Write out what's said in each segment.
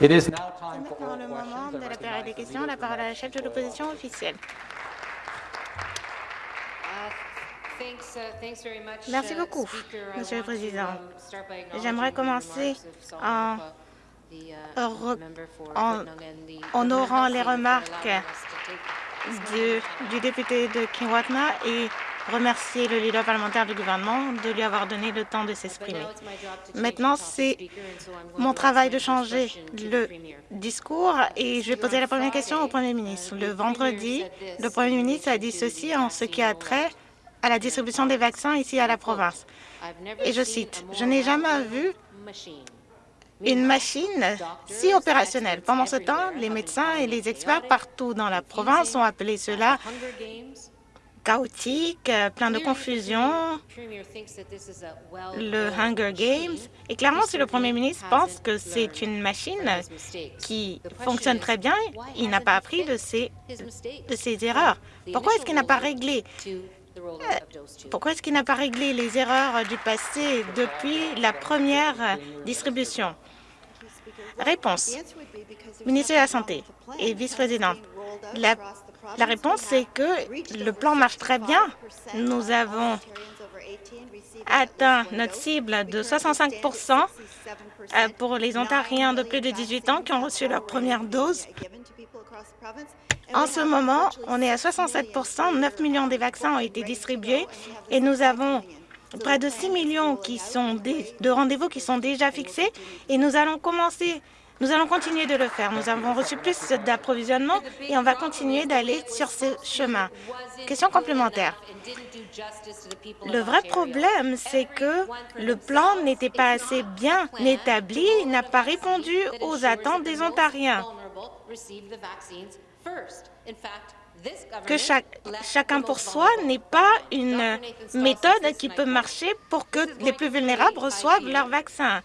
It is now C'est time for maintenant le moment de la période des questions. La parole à la chef de l'opposition officielle. Merci beaucoup, Monsieur le Président. J'aimerais commencer en, en honorant les remarques du, du député de Kiwatna et remercier le leader parlementaire du gouvernement de lui avoir donné le temps de s'exprimer. Maintenant, c'est mon travail de changer le discours et je vais poser la première question au Premier ministre. Le vendredi, le Premier ministre a dit ceci en ce qui a trait à la distribution des vaccins ici à la province. Et je cite, « Je n'ai jamais vu une machine si opérationnelle. Pendant ce temps, les médecins et les experts partout dans la province ont appelé cela chaotique, euh, plein de confusion, le Hunger Games. Et clairement, si le Premier ministre pense que c'est une machine qui fonctionne très bien, il n'a pas appris de ses, de erreurs. Pourquoi est-ce qu'il n'a pas réglé? Pourquoi est-ce qu'il n'a pas réglé les erreurs du passé depuis la première distribution? Réponse. Ministre de la Santé et vice-présidente, la, la réponse, c'est que le plan marche très bien. Nous avons atteint notre cible de 65% euh, pour les Ontariens de plus de 18 ans qui ont reçu leur première dose. En ce moment, on est à 67% 9 millions des vaccins ont été distribués et nous avons près de 6 millions qui sont de rendez-vous qui sont déjà fixés et nous allons commencer nous allons continuer de le faire. Nous avons reçu plus d'approvisionnement et on va continuer d'aller sur ce chemin. Question complémentaire. Le vrai problème, c'est que le plan n'était pas assez bien établi, n'a pas répondu aux attentes des Ontariens que chacun pour soi n'est pas une méthode qui peut marcher pour que les plus vulnérables reçoivent leur vaccin.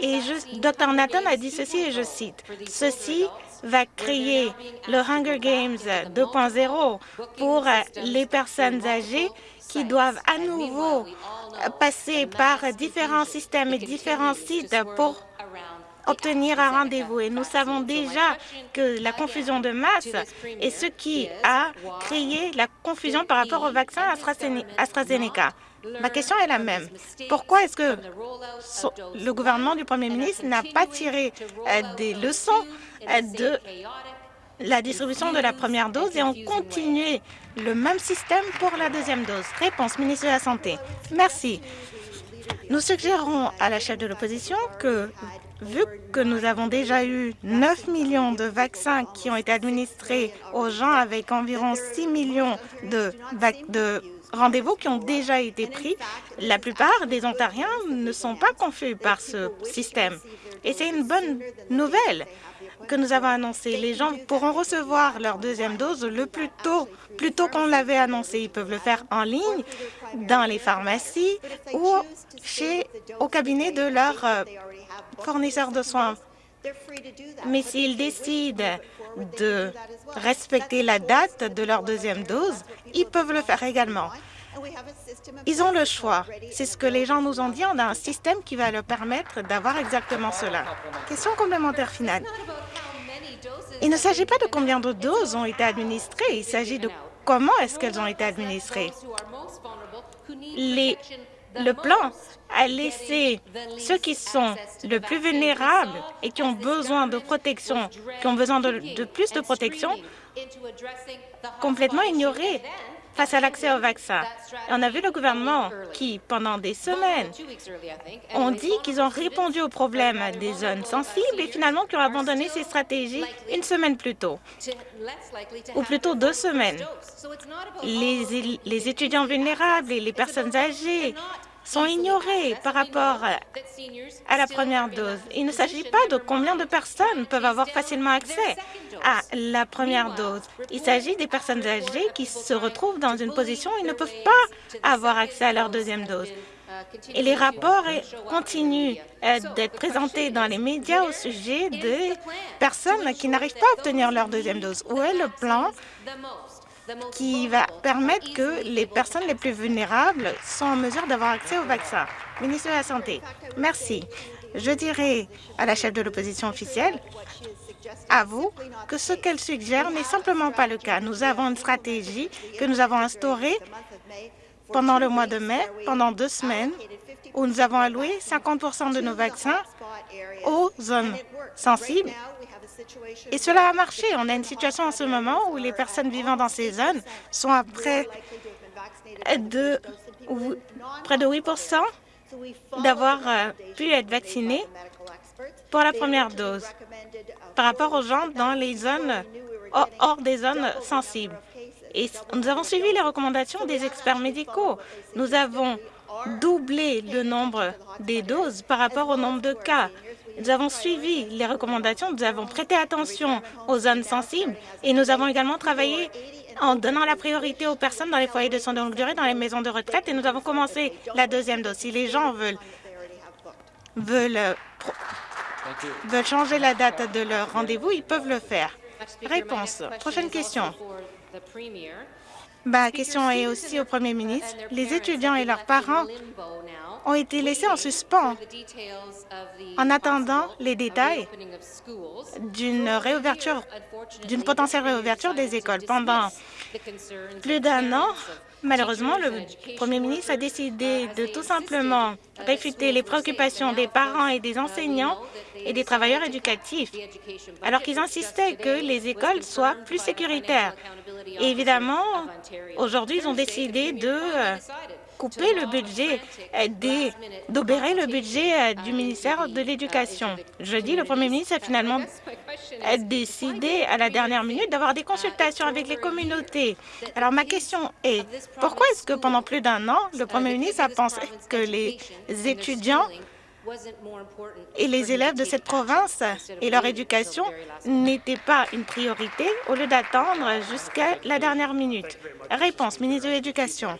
Et je, Dr Nathan a dit ceci, et je cite, « Ceci va créer le Hunger Games 2.0 pour les personnes âgées qui doivent à nouveau passer par différents systèmes et différents sites pour obtenir un rendez-vous. Et nous savons déjà que la confusion de masse est ce qui a créé la confusion par rapport au vaccin AstraZeneca. Ma question est la même. Pourquoi est-ce que le gouvernement du Premier ministre n'a pas tiré euh, des leçons euh, de la distribution de la première dose et ont continué le même système pour la deuxième dose? Réponse, ministre de la Santé. Merci. Nous suggérons à la chef de l'opposition que, vu que nous avons déjà eu 9 millions de vaccins qui ont été administrés aux gens avec environ 6 millions de, de rendez-vous qui ont déjà été pris, la plupart des Ontariens ne sont pas confus par ce système. Et c'est une bonne nouvelle que nous avons annoncée. Les gens pourront recevoir leur deuxième dose le plus tôt, plus tôt qu'on l'avait annoncé. Ils peuvent le faire en ligne, dans les pharmacies ou chez, au cabinet de leur euh, fournisseur de soins. Mais s'ils décident de respecter la date de leur deuxième dose, ils peuvent le faire également. Ils ont le choix. C'est ce que les gens nous ont dit. On a un système qui va leur permettre d'avoir exactement cela. Question complémentaire finale. Il ne s'agit pas de combien de doses ont été administrées. Il s'agit de comment est-ce qu'elles ont été administrées. Les, le plan a laissé ceux qui sont le plus vulnérables et qui ont besoin de protection, qui ont besoin de, de plus de protection, complètement ignorés face à l'accès au vaccin. On a vu le gouvernement qui, pendant des semaines, ont dit qu'ils ont répondu aux problèmes des zones sensibles et finalement qu'ils ont abandonné ces stratégies une semaine plus tôt, ou plutôt deux semaines. Les étudiants vulnérables et les personnes âgées sont ignorés par rapport à la première dose. Il ne s'agit pas de combien de personnes peuvent avoir facilement accès à la première dose. Il s'agit des personnes âgées qui se retrouvent dans une position où ils ne peuvent pas avoir accès à leur deuxième dose. Et les rapports continuent d'être présentés dans les médias au sujet des personnes qui n'arrivent pas à obtenir leur deuxième dose. Où est le plan qui va permettre que les personnes les plus vulnérables sont en mesure d'avoir accès au vaccin. Ministre de la Santé, merci. Je dirais à la chef de l'opposition officielle, à vous, que ce qu'elle suggère n'est simplement pas le cas. Nous avons une stratégie que nous avons instaurée pendant le mois de mai, pendant deux semaines, où nous avons alloué 50% de nos vaccins aux zones sensibles. Et cela a marché. On a une situation en ce moment où les personnes vivant dans ces zones sont à près de, près de 8 d'avoir euh, pu être vaccinés pour la première dose par rapport aux gens dans les zones hors des zones sensibles. Et nous avons suivi les recommandations des experts médicaux. Nous avons doublé le nombre des doses par rapport au nombre de cas. Nous avons suivi les recommandations, nous avons prêté attention aux zones sensibles et nous avons également travaillé en donnant la priorité aux personnes dans les foyers de soins de longue durée, dans les maisons de retraite et nous avons commencé la deuxième dose. Si les gens veulent, veulent, veulent changer la date de leur rendez-vous, ils peuvent le faire. Réponse. Prochaine question. Ma question est aussi au Premier ministre. Les étudiants et leurs parents ont été laissés en suspens en attendant les détails d'une réouverture, d'une potentielle réouverture des écoles. Pendant plus d'un an, malheureusement, le Premier ministre a décidé de tout simplement réfuter les préoccupations des parents et des enseignants et des travailleurs éducatifs, alors qu'ils insistaient que les écoles soient plus sécuritaires. Et évidemment, aujourd'hui, ils ont décidé de euh, couper le budget, euh, d'obérer le budget euh, du ministère de l'Éducation. Jeudi, le premier ministre a finalement décidé à la dernière minute d'avoir des consultations avec les communautés. Alors ma question est, pourquoi est-ce que pendant plus d'un an, le premier ministre a pensé que les étudiants et les élèves de cette province et leur éducation n'étaient pas une priorité au lieu d'attendre jusqu'à la dernière minute? Réponse, ministre de l'Éducation.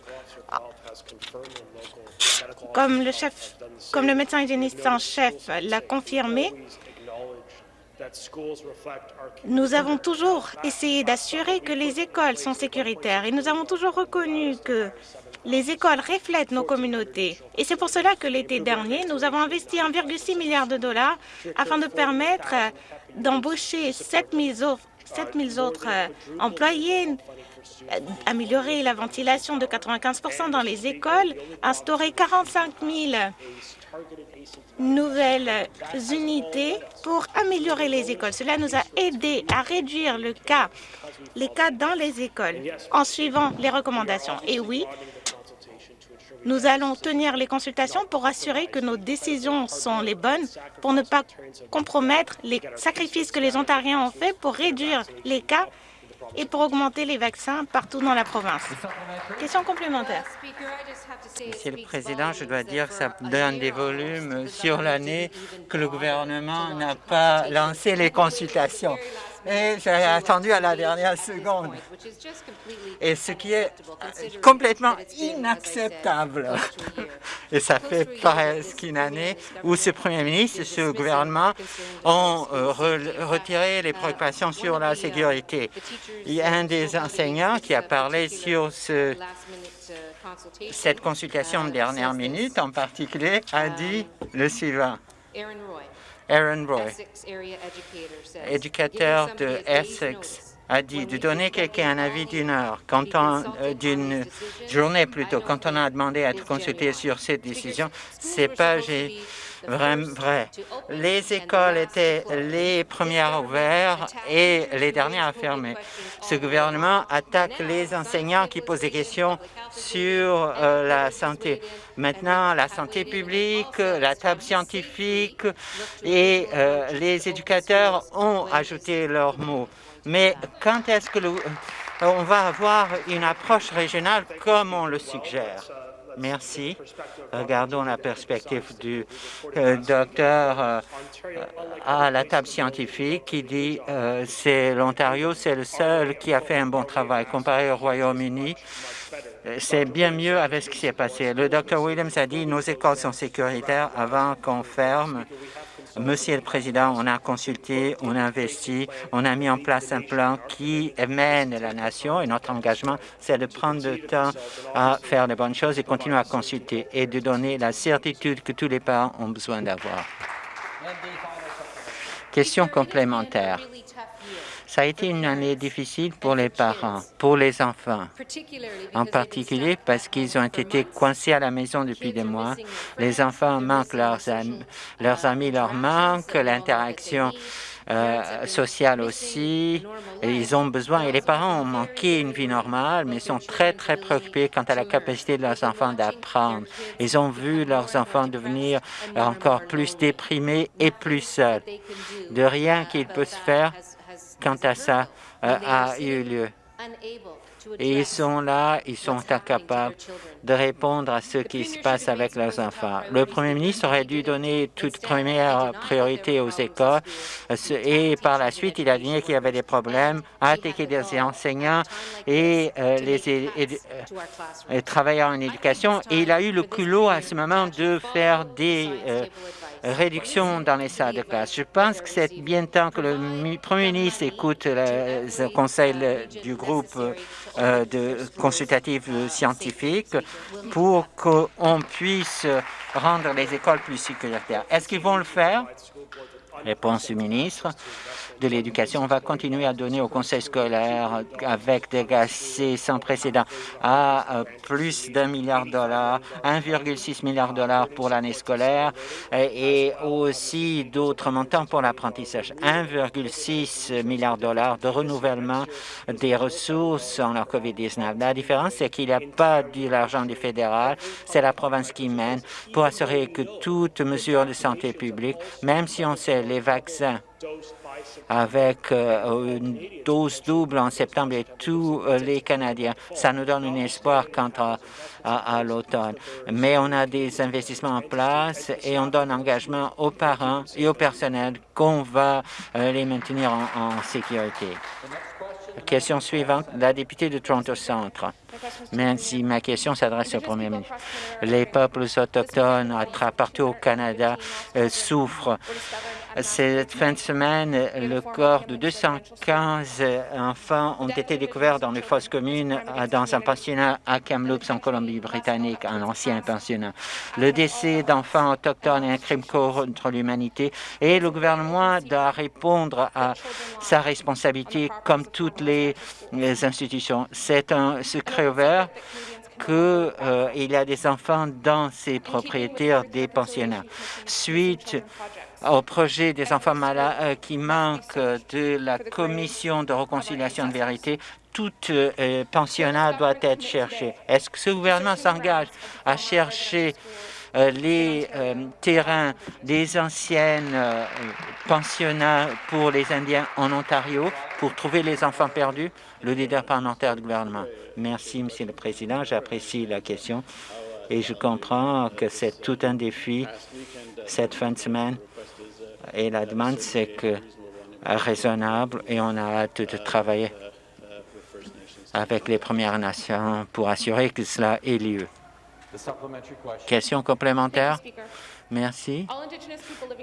Comme le, chef, comme le médecin hygiéniste en chef l'a confirmé, nous avons toujours essayé d'assurer que les écoles sont sécuritaires et nous avons toujours reconnu que les écoles reflètent nos communautés. Et c'est pour cela que l'été dernier, nous avons investi 1,6 milliard de dollars afin de permettre d'embaucher 7 000 autres euh, employés, améliorer la ventilation de 95% dans les écoles, instaurer 45 000 nouvelles unités pour améliorer les écoles. Cela nous a aidé à réduire les cas dans les écoles en suivant les recommandations. Et oui, nous allons tenir les consultations pour assurer que nos décisions sont les bonnes, pour ne pas compromettre les sacrifices que les Ontariens ont faits pour réduire les cas et pour augmenter les vaccins partout dans la province. Question complémentaire. Monsieur le Président, je dois dire que ça donne des volumes sur l'année que le gouvernement n'a pas lancé les consultations et j'ai attendu à la dernière seconde. Et ce qui est complètement inacceptable. Et ça fait presque une année où ce Premier ministre et ce gouvernement ont euh, retiré les préoccupations sur la sécurité. Il y a un des enseignants qui a parlé sur ce, cette consultation de dernière minute en particulier, a dit le suivant. Aaron Roy, éducateur de Essex, a dit de donner quelqu'un un avis d'une heure, quand euh, d'une journée plutôt, quand on a demandé à être consulté sur cette décision, c'est pas vrai. Les écoles étaient les premières ouvertes et les dernières à fermer. Ce gouvernement attaque les enseignants qui posent des questions sur euh, la santé. Maintenant, la santé publique, la table scientifique et euh, les éducateurs ont ajouté leurs mots. Mais quand est-ce que on va avoir une approche régionale comme on le suggère? Merci. Regardons la perspective du euh, docteur euh, à la table scientifique qui dit euh, c'est l'Ontario, c'est le seul qui a fait un bon travail comparé au Royaume-Uni. C'est bien mieux avec ce qui s'est passé. Le docteur Williams a dit nos écoles sont sécuritaires avant qu'on ferme. Monsieur le Président, on a consulté, on a investi, on a mis en place un plan qui mène la nation et notre engagement, c'est de prendre le temps à faire de bonnes choses et continuer à consulter et de donner la certitude que tous les parents ont besoin d'avoir. Question complémentaire. Ça a été une année difficile pour les parents, pour les enfants, en particulier parce qu'ils ont été coincés à la maison depuis des mois. Les enfants manquent leurs amis, leur manquent, l'interaction euh, sociale aussi. ils ont besoin, et les parents ont manqué une vie normale, mais sont très, très préoccupés quant à la capacité de leurs enfants d'apprendre. Ils ont vu leurs enfants devenir encore plus déprimés et plus seuls. De rien qu'il peut se faire quant à ça euh, a eu lieu. Et ils sont là, ils sont incapables de répondre à ce qui se passe avec leurs enfants. Le Premier ministre aurait dû donner toute première priorité aux écoles et par la suite, il a dit qu'il y avait des problèmes, a attaqué des enseignants et euh, les euh, travailleurs en éducation. Et il a eu le culot à ce moment de faire des réduction dans les salles de classe. Je pense que c'est bien temps que le Premier ministre écoute le conseil du groupe euh, de consultatif scientifique pour qu'on puisse rendre les écoles plus sécuritaires. Est-ce qu'ils vont le faire? Réponse du ministre de l'Éducation. On va continuer à donner au conseil scolaire avec des gassés sans précédent à euh, plus d'un milliard de dollars, 1,6 milliard de dollars pour l'année scolaire et aussi d'autres montants pour l'apprentissage. 1,6 milliard de dollars de renouvellement des ressources en la COVID-19. La différence, c'est qu'il n'y a pas de l'argent du fédéral, c'est la province qui mène pour assurer que toute mesure de santé publique, même si on sait les vaccins avec euh, une dose double en septembre et tous euh, les Canadiens. Ça nous donne un espoir quant à, l'automne. Mais on a des investissements en place et on donne engagement aux parents et au personnel qu'on va euh, les maintenir en sécurité. Question suivante, la députée de Toronto Centre. Merci. Ma question s'adresse au Premier ministre. Les peuples autochtones partout au Canada souffrent. Cette fin de semaine, le corps de 215 enfants ont été découverts dans les fosses communes dans un pensionnat à Kamloops en Colombie-Britannique, un ancien pensionnat. Le décès d'enfants autochtones est un crime contre l'humanité et le gouvernement doit répondre à sa responsabilité comme toutes les, institutions. C'est un secret ouvert qu'il euh, y a des enfants dans ces propriétaires des pensionnats. Suite au projet des enfants malades euh, qui manquent de la commission de réconciliation de vérité, tout euh, pensionnat doit être cherché. Est-ce que ce gouvernement s'engage à chercher euh, les terrains des anciennes pensionnats pour les Indiens en Ontario pour trouver les enfants perdus? Le leader parlementaire du gouvernement. Merci, Monsieur le Président. J'apprécie la question et je comprends que c'est tout un défi cette fin de semaine et la demande, c'est que raisonnable et on a hâte de travailler avec les Premières Nations pour assurer que cela ait lieu. Question complémentaire? Merci.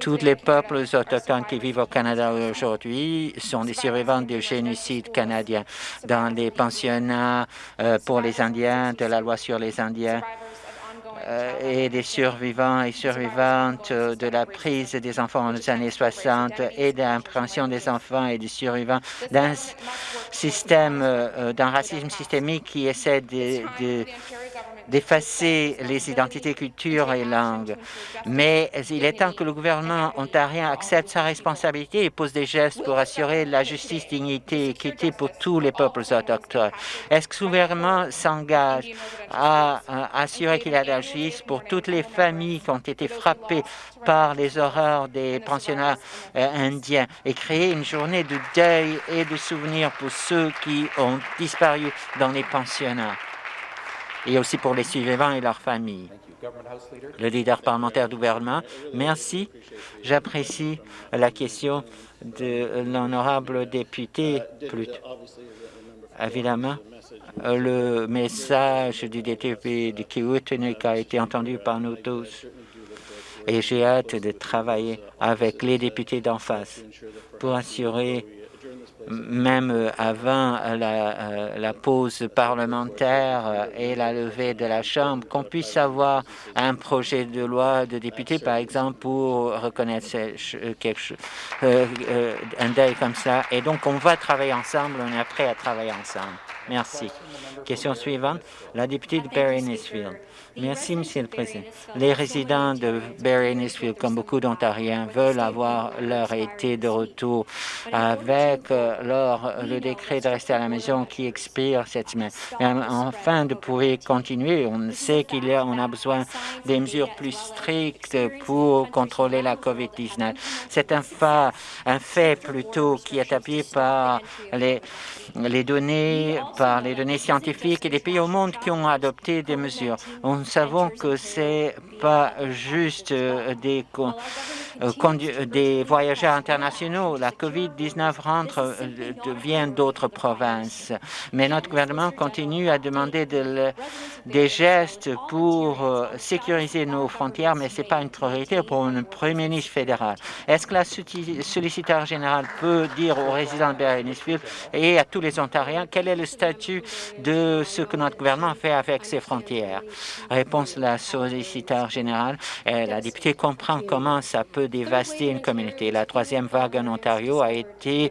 Tous les peuples autochtones qui vivent au Canada aujourd'hui sont des survivants du génocide canadien dans les pensionnats euh, pour les Indiens, de la loi sur les Indiens euh, et des survivants et survivantes de la prise des enfants aux années 60 et de des enfants et des survivants d'un système, euh, d'un racisme systémique qui essaie de d'effacer les identités, cultures et langues. Mais il est temps que le gouvernement ontarien accepte sa responsabilité et pose des gestes pour assurer la justice, dignité et équité pour tous les peuples autochtones. Est-ce que le gouvernement s'engage à, assurer qu'il y a de la justice pour toutes les familles qui ont été frappées par les horreurs des pensionnats euh, indiens et créer une journée de deuil et de souvenir pour ceux qui ont disparu dans les pensionnats? Et aussi pour les survivants et leurs familles. Le leader parlementaire du gouvernement, merci. J'apprécie la question de l'honorable député. Évidemment, le message du député de Kiwutinik a été entendu par nous tous et j'ai hâte de travailler avec les députés d'en face pour assurer même avant la, la, pause parlementaire et la levée de la Chambre, qu'on puisse avoir un projet de loi de député, par exemple, pour reconnaître quelque chose, un deuil comme ça. Et donc, on va travailler ensemble, on est prêt à travailler ensemble. Merci. Question suivante, la députée de Barry-Nisfield. Merci, Monsieur le Président. Les résidents de Barry-Nisfield, comme beaucoup d'Ontariens, veulent avoir leur été de retour avec euh, leur, le décret de rester à la maison qui expire cette semaine. Enfin, de pouvoir continuer, on sait qu'il y a, on a besoin des mesures plus strictes pour contrôler la COVID-19. C'est un, un fait plutôt qui est appuyé par les, les données, par les données scientifiques et les pays au monde qui ont adopté des mesures. Nous savons que c'est pas juste euh, des, des voyageurs internationaux. La COVID-19 rentre, vient d'autres provinces. Mais notre gouvernement continue à demander des gestes pour sécuriser nos frontières, mais ce n'est pas une priorité pour un premier ministre fédéral. Est-ce que la solliciteur général peut dire aux résidents de Berenicefield et à tous les Ontariens quel est le statut de ce que notre gouvernement fait avec ses frontières? Réponse de la solliciteur générale. La députée comprend comment ça peut dévaster une communauté. La troisième vague en Ontario a été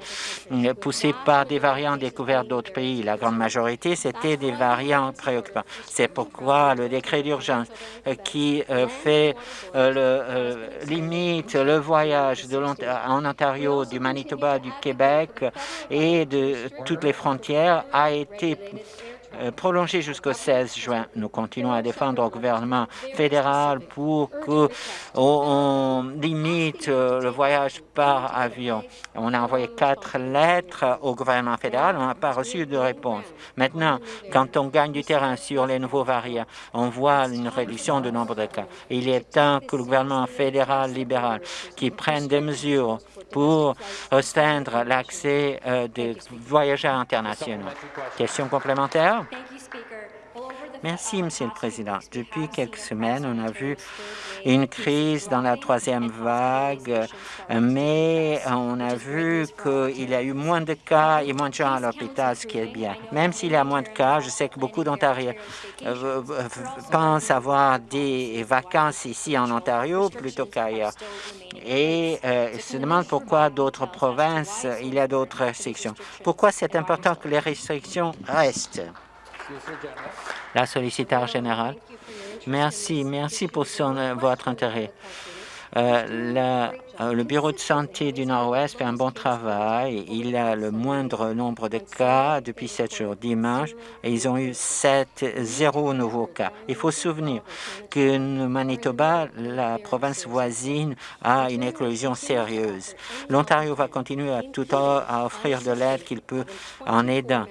euh, poussée par des variants découverts d'autres pays. La grande majorité, c'était des variants préoccupants. C'est pourquoi le décret d'urgence euh, qui euh, fait le, limite le voyage en Ontario, du Manitoba, du Québec et de toutes les frontières a été euh, prolongé jusqu'au 16 juin. Nous continuons à défendre au gouvernement fédéral pour qu'on limite euh, le voyage par avion. On a envoyé quatre lettres au gouvernement fédéral, on n'a pas reçu de réponse. Maintenant, quand on gagne du terrain sur les nouveaux variants, on voit une réduction du nombre de cas. Il est temps que le gouvernement fédéral libéral qui prenne des mesures pour restreindre l'accès euh, des voyageurs internationaux. Question complémentaire? Merci, Monsieur le Président. Depuis quelques semaines, on a vu une crise dans la troisième vague, mais on a vu qu'il y a eu moins de cas et moins de gens à l'hôpital, ce qui est bien. Même s'il y a moins de cas, je sais que beaucoup d'Ontariens euh, pensent avoir des vacances ici en Ontario plutôt qu'ailleurs et euh, se demandent pourquoi d'autres provinces, il y a d'autres restrictions. Pourquoi c'est important que les restrictions restent? La solliciteur générale. Merci, merci pour euh, votre intérêt. Euh, euh, le bureau de santé du Nord-Ouest fait un bon travail. Il a le moindre nombre de cas depuis sept jours. Dimanche, et ils ont eu 7, zéro nouveaux cas. Il faut se souvenir que Manitoba, la province voisine, a une éclosion sérieuse. L'Ontario va continuer à tout à offrir de l'aide qu'il peut en aidant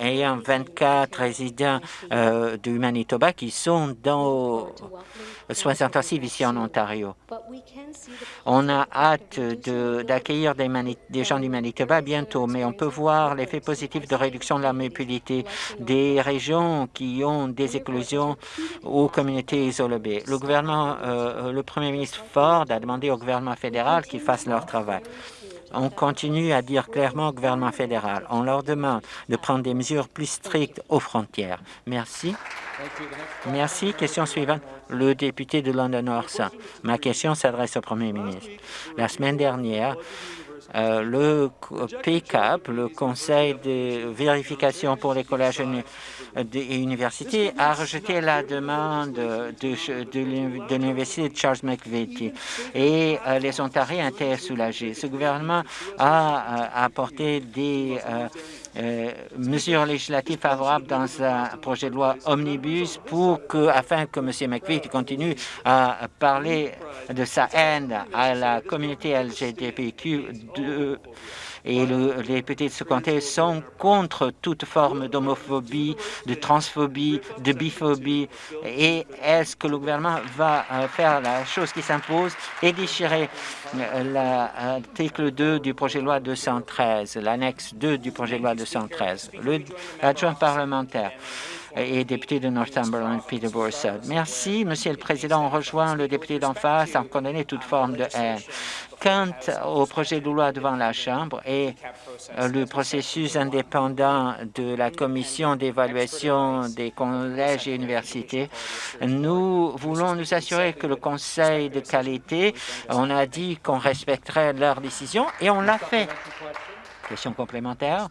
ayant 24 résidents euh, du Manitoba qui sont dans soins intensifs ici en Ontario. On a hâte d'accueillir des, des, gens du Manitoba bientôt, mais on peut voir l'effet positif de réduction de la mobilité des régions qui ont des éclosions aux communautés isolées. Le gouvernement, euh, le premier ministre Ford a demandé au gouvernement fédéral qu'il fasse leur travail on continue à dire clairement au gouvernement fédéral, on leur demande de prendre des mesures plus strictes aux frontières. Merci. Merci. Question suivante. Le député de London North. Ma question s'adresse au Premier ministre. La semaine dernière, euh, le PCAP, le Conseil de vérification pour les collèges et universités, a rejeté la demande de, de, l'Université de Charles McVitie et euh, les Ontariens étaient soulagés. Ce gouvernement a, euh, apporté des euh, mesures législatives favorables dans un projet de loi omnibus pour que, afin que M. McVitie continue à parler de sa haine à la communauté LGBTQ et les députés de ce comté sont contre toute forme d'homophobie, de transphobie, de biphobie. Et est-ce que le gouvernement va euh, faire la chose qui s'impose et déchirer euh, l'article 2 du projet de loi 213, l'annexe 2 du projet de loi 213, l'adjoint parlementaire? Et député de Northumberland, Peter. Merci, Monsieur le Président. On rejoint le député d'en face en condamner toute forme de haine Quant au projet de loi devant la Chambre et le processus indépendant de la commission d'évaluation des collèges et universités, nous voulons nous assurer que le conseil de qualité, on a dit qu'on respecterait leurs décisions et on l'a fait. Question complémentaire.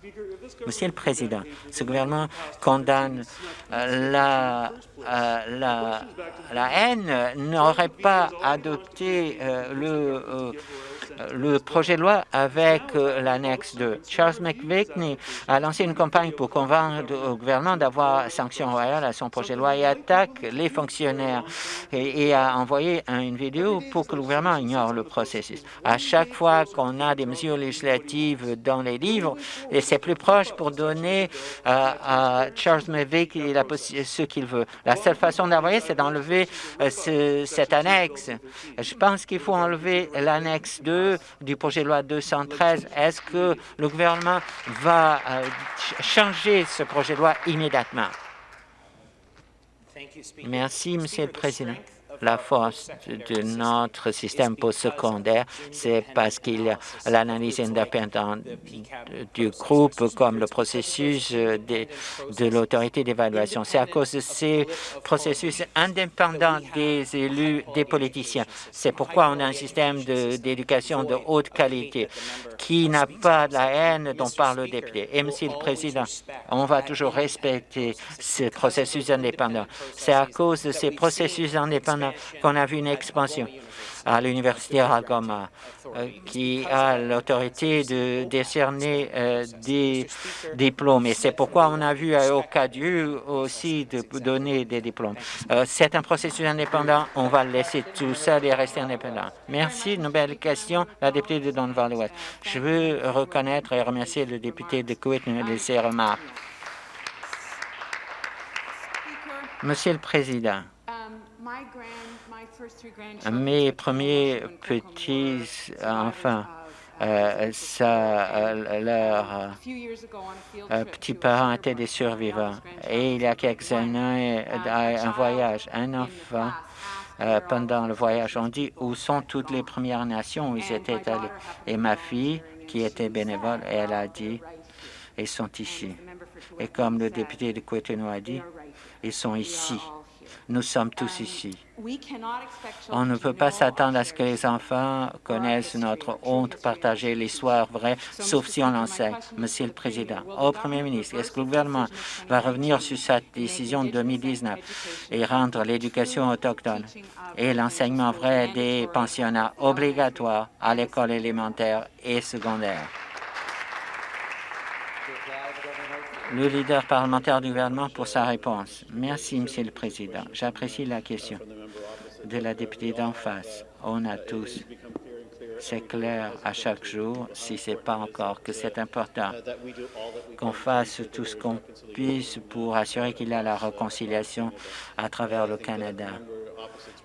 Monsieur le Président, ce gouvernement condamne euh, la, euh, la haine, n'aurait pas adopté euh, le le projet de loi avec euh, l'annexe 2. Charles McVickney a lancé une campagne pour convaincre le gouvernement d'avoir sanction royale à son projet de loi et attaque les fonctionnaires et, a envoyé une vidéo pour que le gouvernement ignore le processus. À chaque fois qu'on a des mesures législatives dans les livres, et c'est plus proche pour donner à, Charles McVick ce qu'il veut. La seule façon d'envoyer, c'est d'enlever euh, cette annexe. Je pense qu'il faut enlever l'annexe 2 du projet de loi 213. Est-ce que le gouvernement va euh, changer ce projet de loi immédiatement? Merci, Monsieur le Président la force de notre système postsecondaire, c'est parce qu'il y a l'analyse indépendante du groupe comme le processus de, l'autorité d'évaluation. C'est à cause de ces processus indépendants des élus, des politiciens. C'est pourquoi on a un système d'éducation de, haute qualité qui n'a pas la haine dont parle le député. Et, Monsieur le Président, on va toujours respecter ce processus indépendant. C'est à cause de ces processus indépendants qu'on a vu une expansion à l'Université Algoma, euh, qui a l'autorité de décerner euh, des diplômes. Et c'est pourquoi on a vu à Ocadieu aussi de donner des diplômes. Euh, c'est un processus indépendant. On va laisser tout seul et rester indépendant. Merci. Nouvelle question, la députée de Don Valley Je veux reconnaître et remercier le député de Quitton de ses remarques. Monsieur le Président, mes premiers petits enfants, euh, ça, euh, leurs euh, petits-parents étaient des survivants. Et il y a quelques années, un voyage, un enfant, pendant le voyage, on dit où sont toutes les Premières Nations où ils étaient allés. Et ma fille, qui était bénévole, elle a dit, ils sont ici. Et comme le député de Cotonou a dit, ils sont ici. Nous sommes tous ici. On ne peut pas s'attendre à ce que les enfants connaissent notre honte partagée, l'histoire vraie, sauf si on l'enseigne. Monsieur le Président, au Premier ministre, est-ce que le gouvernement va revenir sur sa décision de 2019 et rendre l'éducation autochtone et l'enseignement vrai des pensionnats obligatoires à l'école élémentaire et secondaire? Le leader parlementaire du gouvernement pour sa réponse. Merci, Monsieur le Président. J'apprécie la question de la députée d'en face. On a tous c'est clair à chaque jour, si ce n'est pas encore, que c'est important qu'on fasse tout ce qu'on puisse pour assurer qu'il y a la réconciliation à travers le Canada.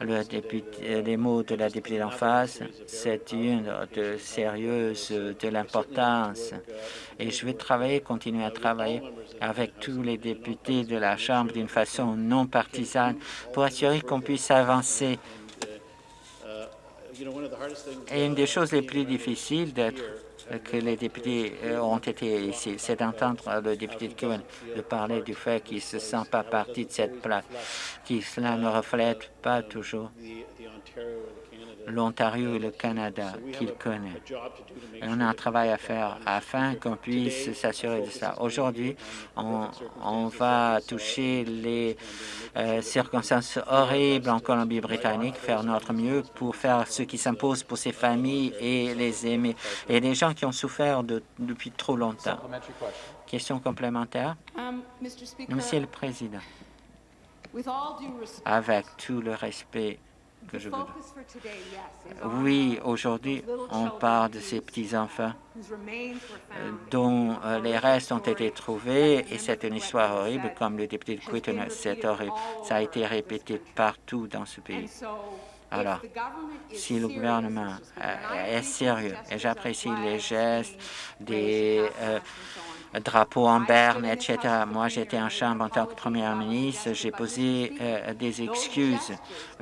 Le député, les mots de la députée d'en face, c'est une de sérieuse de l'importance. Et je vais travailler, continuer à travailler avec tous les députés de la Chambre d'une façon non partisane pour assurer qu'on puisse avancer et une des choses les plus difficiles d'être que les députés euh, ont été ici, c'est d'entendre le député de Cohen de parler du fait qu'il ne se sent pas partie de cette place, que cela ne reflète pas toujours l'Ontario et le Canada qu'il connaît. on a un travail à faire afin qu'on puisse s'assurer de ça. Aujourd'hui, on, va toucher les euh, circonstances horribles en Colombie-Britannique, faire notre mieux pour faire ce qui s'impose pour ces familles et les aimer, et les gens qui ont souffert depuis trop longtemps. Question complémentaire. Um, Monsieur le Président, avec tout le respect oui, aujourd'hui, on parle de ces petits-enfants euh, dont euh, les restes ont été trouvés et c'est une histoire horrible, comme le député de Quitton, c'est horrible. Ça a été répété partout dans ce pays. Alors, si le gouvernement euh, est sérieux, et j'apprécie les gestes des drapeau en berne, etc. Moi, j'étais en chambre en tant que première ministre, j'ai posé euh, des excuses,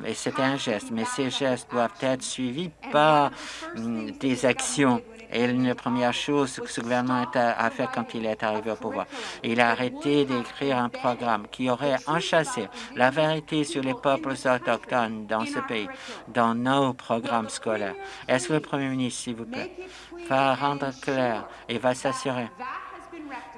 et c'était un geste, mais ces gestes doivent être suivis par mm, des actions. Et la première chose que ce gouvernement a fait quand il est arrivé au pouvoir, il a arrêté d'écrire un programme qui aurait enchâssé la vérité sur les peuples autochtones dans ce pays, dans nos programmes scolaires. Est-ce que le Premier ministre, s'il vous plaît, va rendre clair et va s'assurer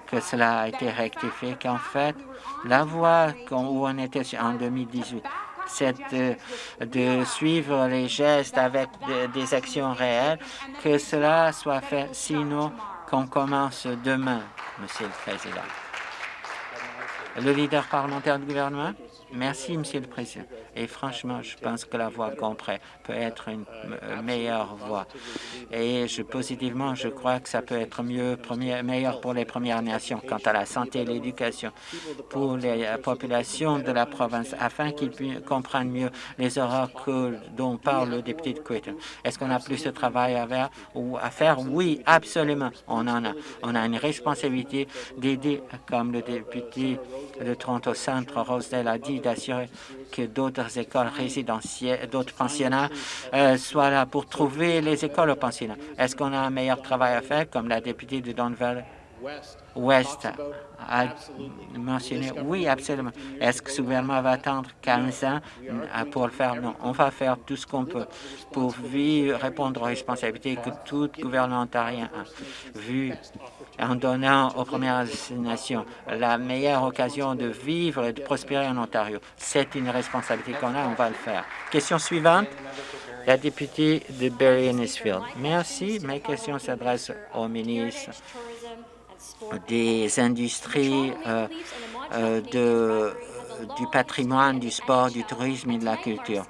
que cela a été rectifié, qu'en fait, la voie où on était en 2018, c'est de, suivre les gestes avec des actions réelles, que cela soit fait, sinon qu'on commence demain, Monsieur le Président. Le leader parlementaire du gouvernement. Merci, Monsieur le Président. Et franchement, je pense que la voie comprend peut être une meilleure voie. Et je, positivement, je crois que ça peut être mieux, meilleur pour les Premières Nations quant à la santé et l'éducation pour les populations de la province, afin qu'ils comprennent mieux les oracles dont parle le député de Quitton. Est-ce qu'on a plus de travail à faire, ou à faire? Oui, absolument, on en a. On a une responsabilité d'aider, comme le député de Toronto Centre, Rosedale, a dit, d'assurer que d'autres écoles résidentielles, d'autres pensionnats euh, soient là pour trouver les écoles aux pensionnats. Est-ce qu'on a un meilleur travail à faire, comme la députée de Don West a mentionné? Oui, absolument. Est-ce que ce gouvernement va attendre 15 ans euh, pour le faire? Non. On va faire tout ce qu'on peut pour répondre aux responsabilités que tout gouvernement ontarien a vu en donnant aux Premières Nations la meilleure occasion de vivre et de prospérer en Ontario. C'est une responsabilité qu'on a, on va le faire. Question suivante, la députée de Barry Innisfield. Merci. Mes questions s'adressent au ministre des industries euh, euh, du patrimoine, du sport, du tourisme et de la culture.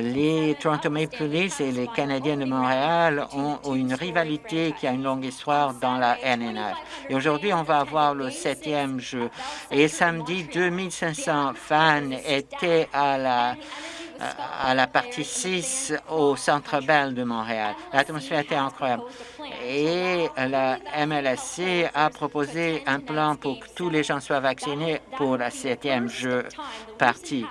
Les Toronto Maple Leafs et les Canadiens de Montréal ont une rivalité qui a une longue histoire dans la NNH. Et aujourd'hui, on va avoir le septième jeu. Et samedi, 2500 fans étaient à la à la partie 6 au Centre Bell de Montréal. L'atmosphère était incroyable. Et la MLSC a proposé un plan pour que tous les gens soient vaccinés pour la septième jeu partie.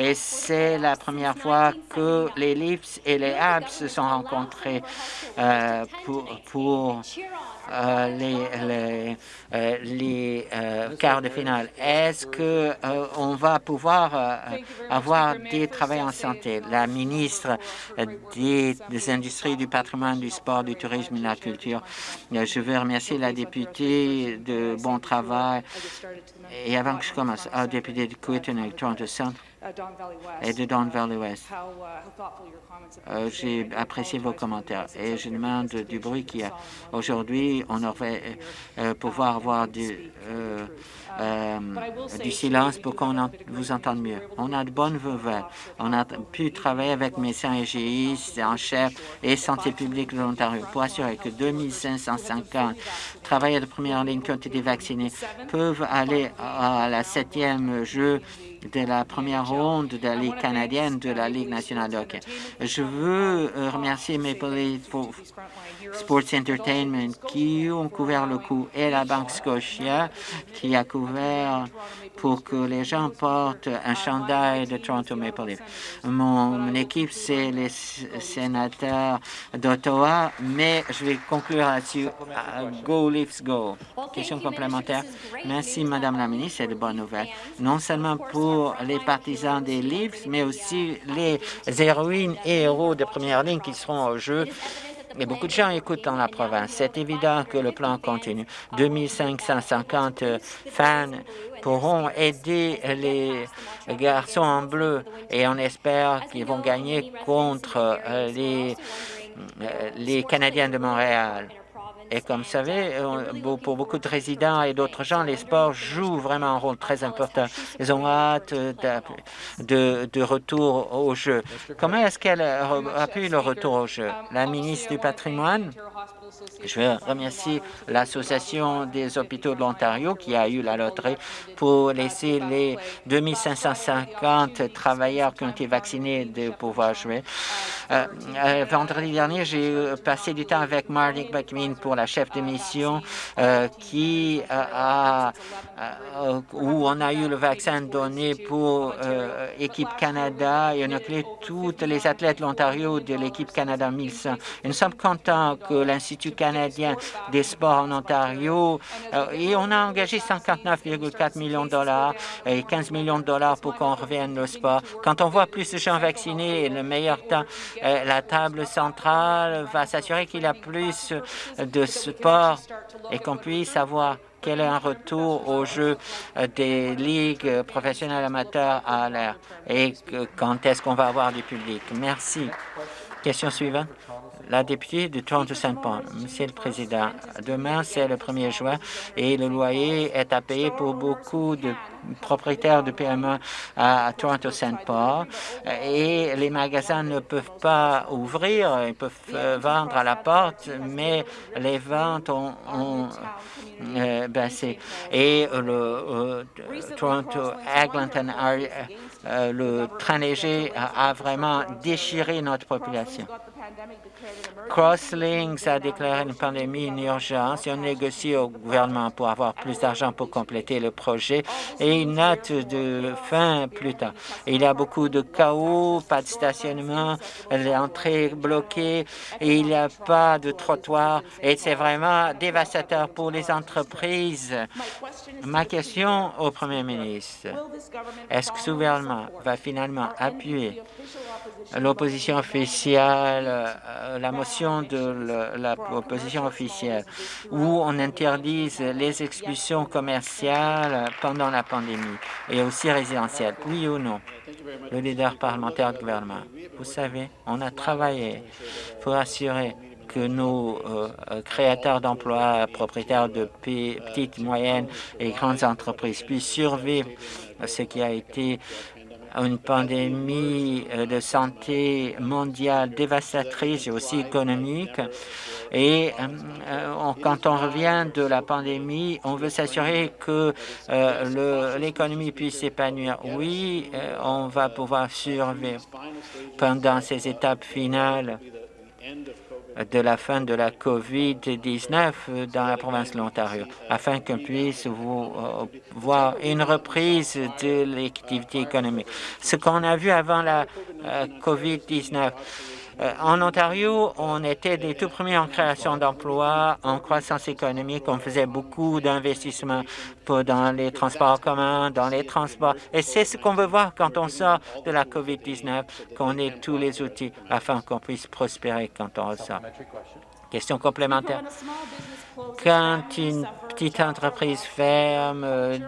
Et c'est la première fois que les Leafs et les Habs se sont rencontrés euh, pour, pour euh, les, les, euh, quarts de finale. Est-ce que on va pouvoir avoir des travailleurs en santé? La ministre des, Industries, du patrimoine, du sport, du tourisme et de la culture. Je veux remercier la députée de bon travail. Et avant que je commence, la députée de Quitton et Toronto Centre, et de Don Valley West. Euh, j'ai apprécié vos commentaires. et je demande du bruit qu'il y a. Aujourd'hui, on aurait euh, pouvoir avoir du, euh, du silence pour qu'on vous entende mieux. On a de bonnes nouvelles. On a pu travailler avec médecins hygiénistes en chef et santé publique de l'Ontario pour assurer que 2550 travailleurs de première ligne qui ont été vaccinés peuvent aller à la septième jeu de la première ronde de la Ligue canadienne de la Ligue nationale de hockey. Je veux euh, remercier Maple Leaf Sports Entertainment qui ont couvert le coup et la Banque Scotia qui a couvert pour que les gens portent un chandail de Toronto Maple Leaf. Mon, équipe, c'est les sénateurs d'Ottawa, mais je vais conclure là-dessus. Go Leafs Go. Question complémentaire. Merci, Madame la ministre, c'est de bonnes nouvelles. Non seulement pour les partisans des Leafs, mais aussi les héroïnes et héros de première ligne qui seront au jeu mais beaucoup de gens écoutent dans la province. C'est évident que le plan continue. 2550 fans pourront aider les garçons en bleu et on espère qu'ils vont gagner contre euh, euh, les Canadiens de Montréal. Et comme vous savez, pour beaucoup de résidents et d'autres gens, les sports jouent vraiment un rôle très important. Ils ont hâte de, de retour au jeu. Comment est-ce qu'elle appuie le retour au jeu? La ministre du patrimoine? Je veux remercier l'Association des hôpitaux de l'Ontario qui a eu la loterie pour laisser les 2550 travailleurs qui ont été vaccinés de pouvoir jouer. Euh, euh, vendredi dernier, j'ai passé du temps avec Marty McMean pour la chef de mission qui a, où on a eu le vaccin donné pour Équipe Canada et on a appelé toutes les athlètes de l'Ontario de l'équipe Canada 1100. Et nous sommes contents que l'Institut canadien des sports en Ontario, et on a engagé 159,4 millions de dollars et 15 millions de dollars pour qu'on revienne au sport. Quand on voit plus de gens vaccinés, le meilleur temps, euh, la table centrale va s'assurer qu'il y a plus de sport et qu'on puisse avoir quel est un retour au jeu euh, des ligues professionnelles amateurs à l'air et quand est-ce qu'on va avoir du public? Merci. Question suivante. La députée de Toronto-Saint-Paul. Monsieur le Président, demain, c'est le 1er juin et le loyer est à payer pour beaucoup de propriétaires de PME à Toronto-Saint-Paul et les magasins ne peuvent pas ouvrir, ils peuvent euh, vendre à la porte, mais les ventes ont, euh, baissé. Et le euh, Toronto-Eglinton, le train léger a vraiment déchiré notre population. Crosslinks a déclaré une pandémie une urgence et on négocie au gouvernement pour avoir plus d'argent pour compléter le projet et une note de fin plus tard. Il y a beaucoup de chaos, pas de stationnement, l'entrée bloquée et il n'y a pas de trottoir et c'est vraiment dévastateur pour les entreprises. Ma question au Premier ministre, est-ce que ce gouvernement va finalement appuyer l'opposition officielle, la motion de l'opposition officielle, où on interdise les expulsions commerciales pendant la pandémie et aussi résidentielles, oui ou non? Le leader parlementaire du gouvernement. Vous savez, on a travaillé pour assurer que nos euh, créateurs d'emplois, propriétaires de petites, moyennes et grandes entreprises puissent survivre ce qui a été une pandémie euh, de santé mondiale dévastatrice et aussi économique. Et euh, euh, quand on revient de la pandémie, on veut s'assurer que l'économie puisse s'épanouir. Oui, on va pouvoir survivre pendant ces étapes finales de la fin de la COVID-19 dans la province de l'Ontario, afin qu'on puisse euh, voir une reprise de l'activité économique. Ce qu'on a vu avant la euh, COVID-19, euh, en Ontario, on était des tout premiers en création d'emplois, en croissance économique. On faisait beaucoup d'investissements dans les transports communs, dans les transports. Et c'est ce qu'on veut voir quand on sort de la COVID-19, qu'on ait tous les outils afin qu'on puisse prospérer quand on ressort. Question complémentaire. Quand une petite entreprise ferme, euh,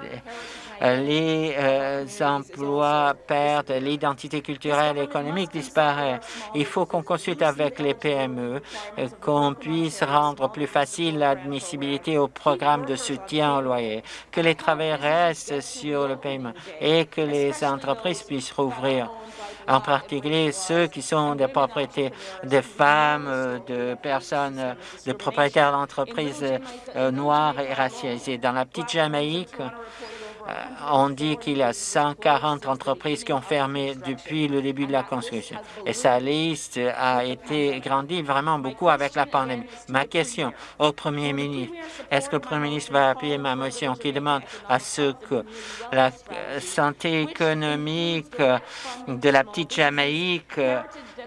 les euh, emplois perdent, l'identité culturelle et économique disparaît. Il faut qu'on consulte avec les PME, euh, qu'on puisse rendre plus facile l'admissibilité au programme de soutien au loyer, que les travailleurs restent sur le paiement et que les entreprises puissent rouvrir en particulier ceux qui sont des propriétés de femmes, euh, de personnes, de propriétaires d'entreprises noires et racialisées. Dans la petite Jamaïque, on dit qu'il y a 140 entreprises qui ont fermé depuis le début de la construction. Et sa liste a été grandie vraiment beaucoup avec la pandémie. Ma question au Premier ministre, est-ce que le Premier ministre va appuyer ma motion qui demande à ce que la santé économique de la petite Jamaïque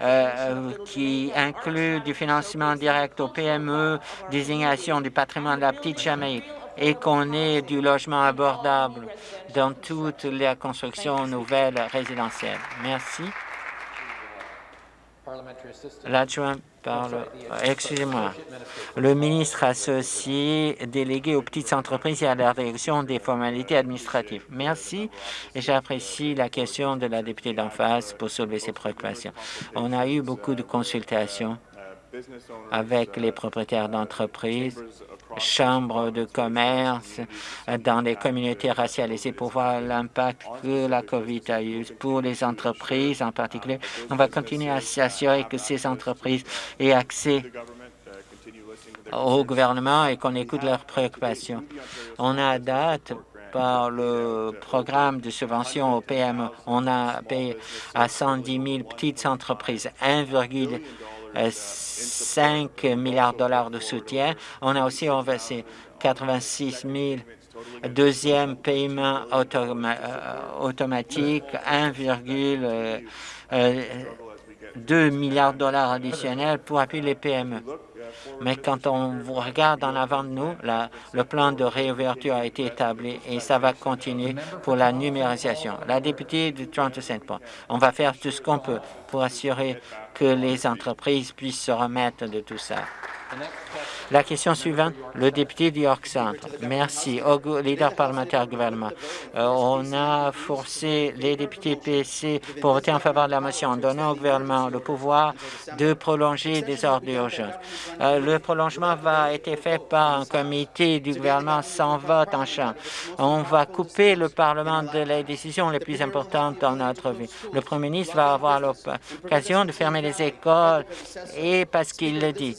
euh, qui inclut du financement direct aux PME, désignation du patrimoine de la petite Jamaïque, et qu'on ait du logement abordable dans toute la construction nouvelle résidentielle. Merci. L'adjoint parle. Excusez-moi. Le ministre associé délégué aux petites entreprises et à la réduction des formalités administratives. Merci j'apprécie la question de la députée d'en face pour soulever ses préoccupations. On a eu beaucoup de consultations avec les propriétaires d'entreprises, chambres de commerce dans les communautés racialisées pour voir l'impact que la COVID a eu pour les entreprises en particulier. On va continuer à s'assurer que ces entreprises aient accès au gouvernement et qu'on écoute leurs préoccupations. On a date par le programme de subvention au PME. On a payé à 110 000 petites entreprises 1,2 5 milliards de dollars de soutien. On a aussi versé 86 000 deuxième paiement automatique, 1,2 milliards de dollars additionnels pour appuyer les PME. Mais quand on regarde en avant de nous, le plan de réouverture a été établi et ça va continuer pour la numérisation. La députée de Toronto-Saint Paul, on va faire tout ce qu'on peut pour assurer que les entreprises puissent se remettre de tout ça. La question suivante, le député du York Centre. Merci au leader parlementaire gouvernement. Euh, on a forcé les députés PC pour voter en faveur de la motion en donnant au gouvernement le pouvoir de prolonger des ordres d'urgence. Euh, le prolongement va être fait par un comité du gouvernement sans vote en chambre. On va couper le Parlement de les décisions les plus importantes dans notre vie. Le premier ministre va avoir l'occasion de fermer les écoles et parce qu'il le dit,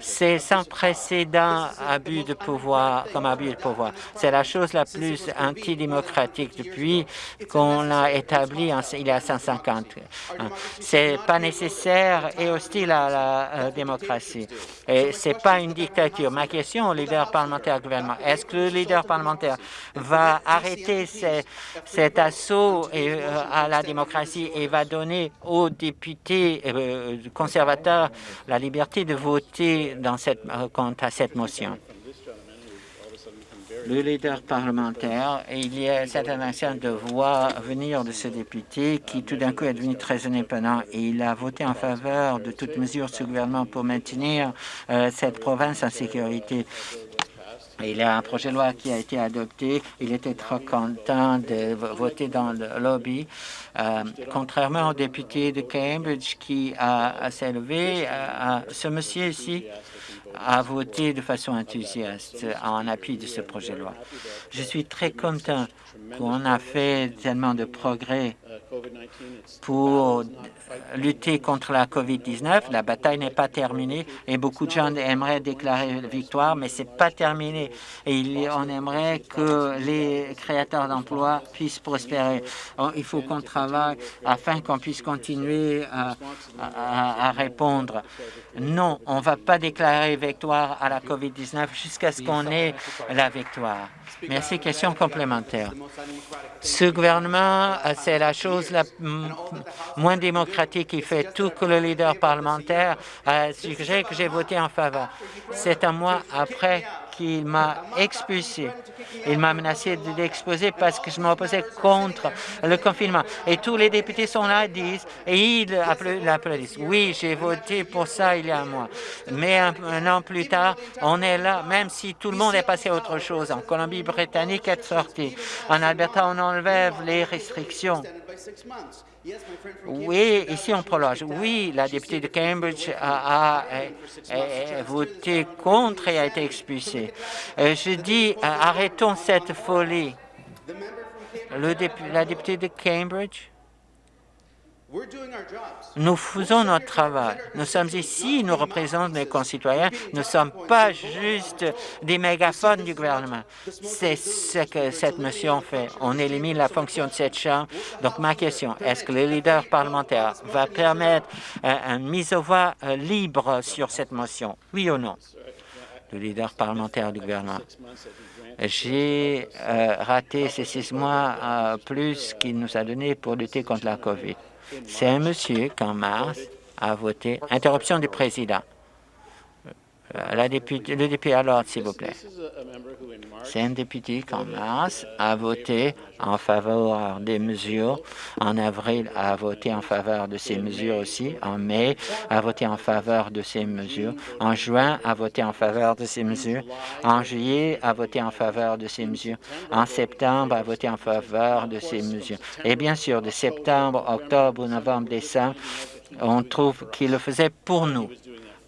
c'est sans précédent abus de pouvoir, comme abus de pouvoir. C'est la chose la plus antidémocratique depuis qu'on l'a établi il y a 150 ans. C'est pas nécessaire et hostile à la euh, démocratie. Et c'est pas une dictature. Ma question au leader parlementaire gouvernement, est-ce que le leader parlementaire va arrêter cet assaut euh, à la démocratie et va donner aux députés euh, conservateurs la liberté de voter dans cette, quant à cette motion. Le leader parlementaire, il y a cette intention de voir venir de ce député qui tout d'un coup est devenu très indépendant et il a voté en faveur de toute mesure ce gouvernement pour maintenir euh, cette province en sécurité. Il y a un projet de loi qui a été adopté. Il était trop content de voter dans le lobby. Euh, contrairement au député de Cambridge qui a, s'est levé, euh, ce monsieur ici a voté de façon enthousiaste en appui de ce projet de loi. Je suis très content qu'on a fait tellement de progrès pour lutter contre la COVID-19. La bataille n'est pas terminée et beaucoup de gens aimeraient déclarer victoire, mais ce n'est pas terminé. Et on aimerait que les créateurs d'emplois puissent prospérer. Il faut qu'on travaille afin qu'on puisse continuer à, répondre. Non, on ne va pas déclarer victoire à la COVID-19 jusqu'à ce qu'on ait la victoire. Merci. Question complémentaire. Ce gouvernement, c'est la chose la moins démocratique qui fait tout que le leader parlementaire a suggéré que j'ai voté en faveur. C'est un mois après qu'il m'a expulsé. Il m'a menacé de l'exposer parce que je m'opposais contre le confinement. Et tous les députés sont là, disent, et ils l'applaudissent. Oui, j'ai voté pour ça il y a un mois. Mais un, an plus tard, on est là, même si tout le monde est passé à autre chose. En Colombie-Britannique est sorti. En Alberta, on enlève les restrictions. Oui, ici on prolonge. Oui, la députée de Cambridge a, voté contre et a été expulsée. Je dis, arrêtons cette folie. Le la députée de Cambridge nous faisons notre travail. Nous sommes ici, nous représentons nos concitoyens. Nous ne sommes pas juste des mégaphones du gouvernement. C'est ce que cette motion fait. On élimine la fonction de cette Chambre. Donc, ma question, est-ce que le leader parlementaire va permettre euh, une mise au voix euh, libre sur cette motion? Oui ou non? Le leader parlementaire du gouvernement. J'ai euh, raté ces six mois plus qu'il nous a donné pour lutter contre la COVID. C'est un monsieur qu'en mars a voté. Interruption du président. Euh, la députée, le député alors, s'il vous plaît. C'est un député qu'en mars a voté en faveur des mesures. En avril, a voté en faveur de ces mesures aussi. En mai, a voté en faveur de ces mesures. En juin, a voté en faveur de ces mesures. En juillet, a voté en faveur de ces mesures. En septembre, a voté en faveur de ces mesures. Et bien sûr, de septembre, octobre, novembre, décembre, on trouve qu'il le faisait pour nous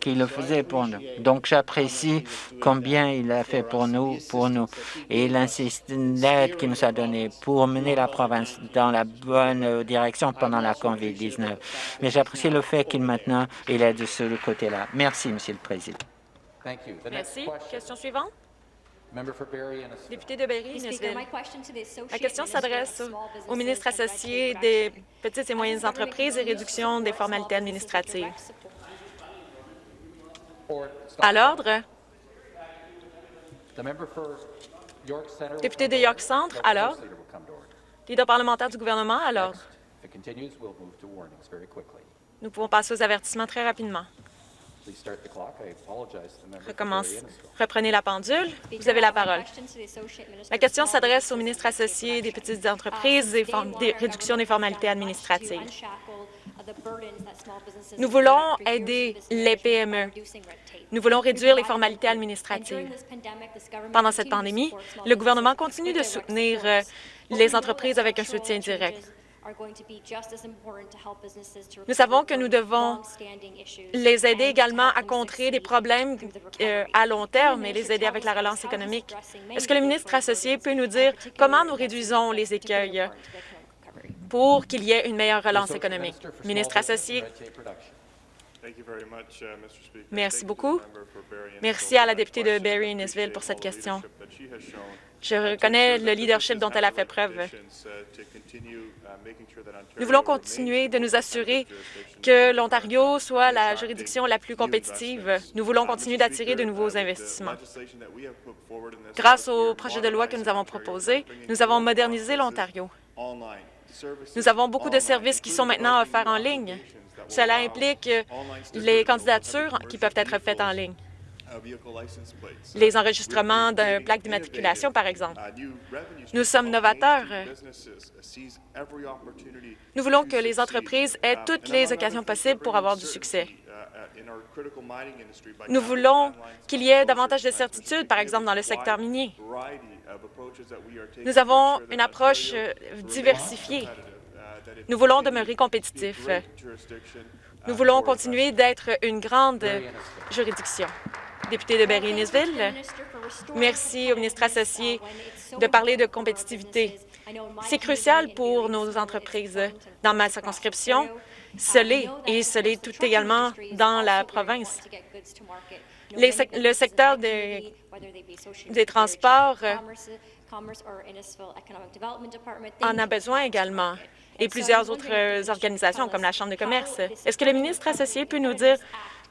qu'il le faisait pour nous. Donc, j'apprécie combien il a fait pour nous, pour nous, et l'aide qu'il nous a donnée pour mener la province dans la bonne direction pendant la COVID-19. Mais j'apprécie le fait qu'il maintenant, il est de ce côté-là. Merci, Monsieur le Président. Merci. Question suivante. Député de Berry, La question s'adresse au ministre associé des petites et moyennes entreprises et réduction des formalités administratives? À l'ordre. Député de York Centre, à l'ordre. Leader parlementaire du gouvernement, à l'ordre. Nous pouvons passer aux avertissements très rapidement. Recommence. Reprenez la pendule. Vous avez la parole. La question s'adresse au ministre associé des petites entreprises et des réductions des formalités administratives. Nous voulons aider les PME. Nous voulons réduire les formalités administratives. Pendant cette pandémie, le gouvernement continue de soutenir euh, les entreprises avec un soutien direct. Nous savons que nous devons les aider également à contrer des problèmes euh, à long terme et les aider avec la relance économique. Est-ce que le ministre associé peut nous dire comment nous réduisons les écueils pour qu'il y ait une meilleure relance économique? Ministre associé. Merci beaucoup. Merci à la députée de Barry-Innisville pour cette question. Je reconnais le leadership dont elle a fait preuve. Nous voulons continuer de nous assurer que l'Ontario soit la juridiction la plus compétitive. Nous voulons continuer d'attirer de nouveaux investissements. Grâce au projet de loi que nous avons proposé, nous avons modernisé l'Ontario. Nous avons beaucoup de services qui sont maintenant offerts en ligne. Cela implique les candidatures qui peuvent être faites en ligne les enregistrements d'un plaque d'immatriculation, par exemple. Nous sommes novateurs. Nous voulons que les entreprises aient toutes les occasions possibles pour avoir du succès. Nous voulons qu'il y ait davantage de certitudes, par exemple, dans le secteur minier. Nous avons une approche diversifiée. Nous voulons demeurer compétitifs. Nous voulons continuer d'être une grande juridiction député de Berry-Innisville. Merci au ministre associé de parler de compétitivité. C'est crucial pour nos entreprises. Dans ma circonscription, ce l'est, et ce l'est tout également dans la province. le secteur des, des transports en a besoin également, et plusieurs autres organisations comme la Chambre de commerce. Est-ce que le ministre associé peut nous dire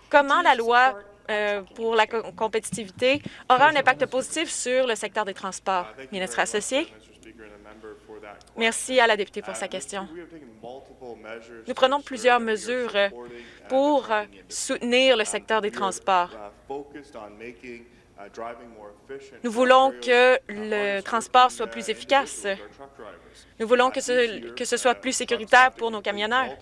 comment la loi euh, pour la compétitivité aura un impact positif sur le secteur des transports. Ministre associé. Merci à la députée pour sa question. Nous prenons plusieurs mesures pour soutenir le secteur des transports. Nous voulons que le transport soit plus efficace. Nous voulons que ce, que ce soit plus sécuritaire pour nos camionneurs.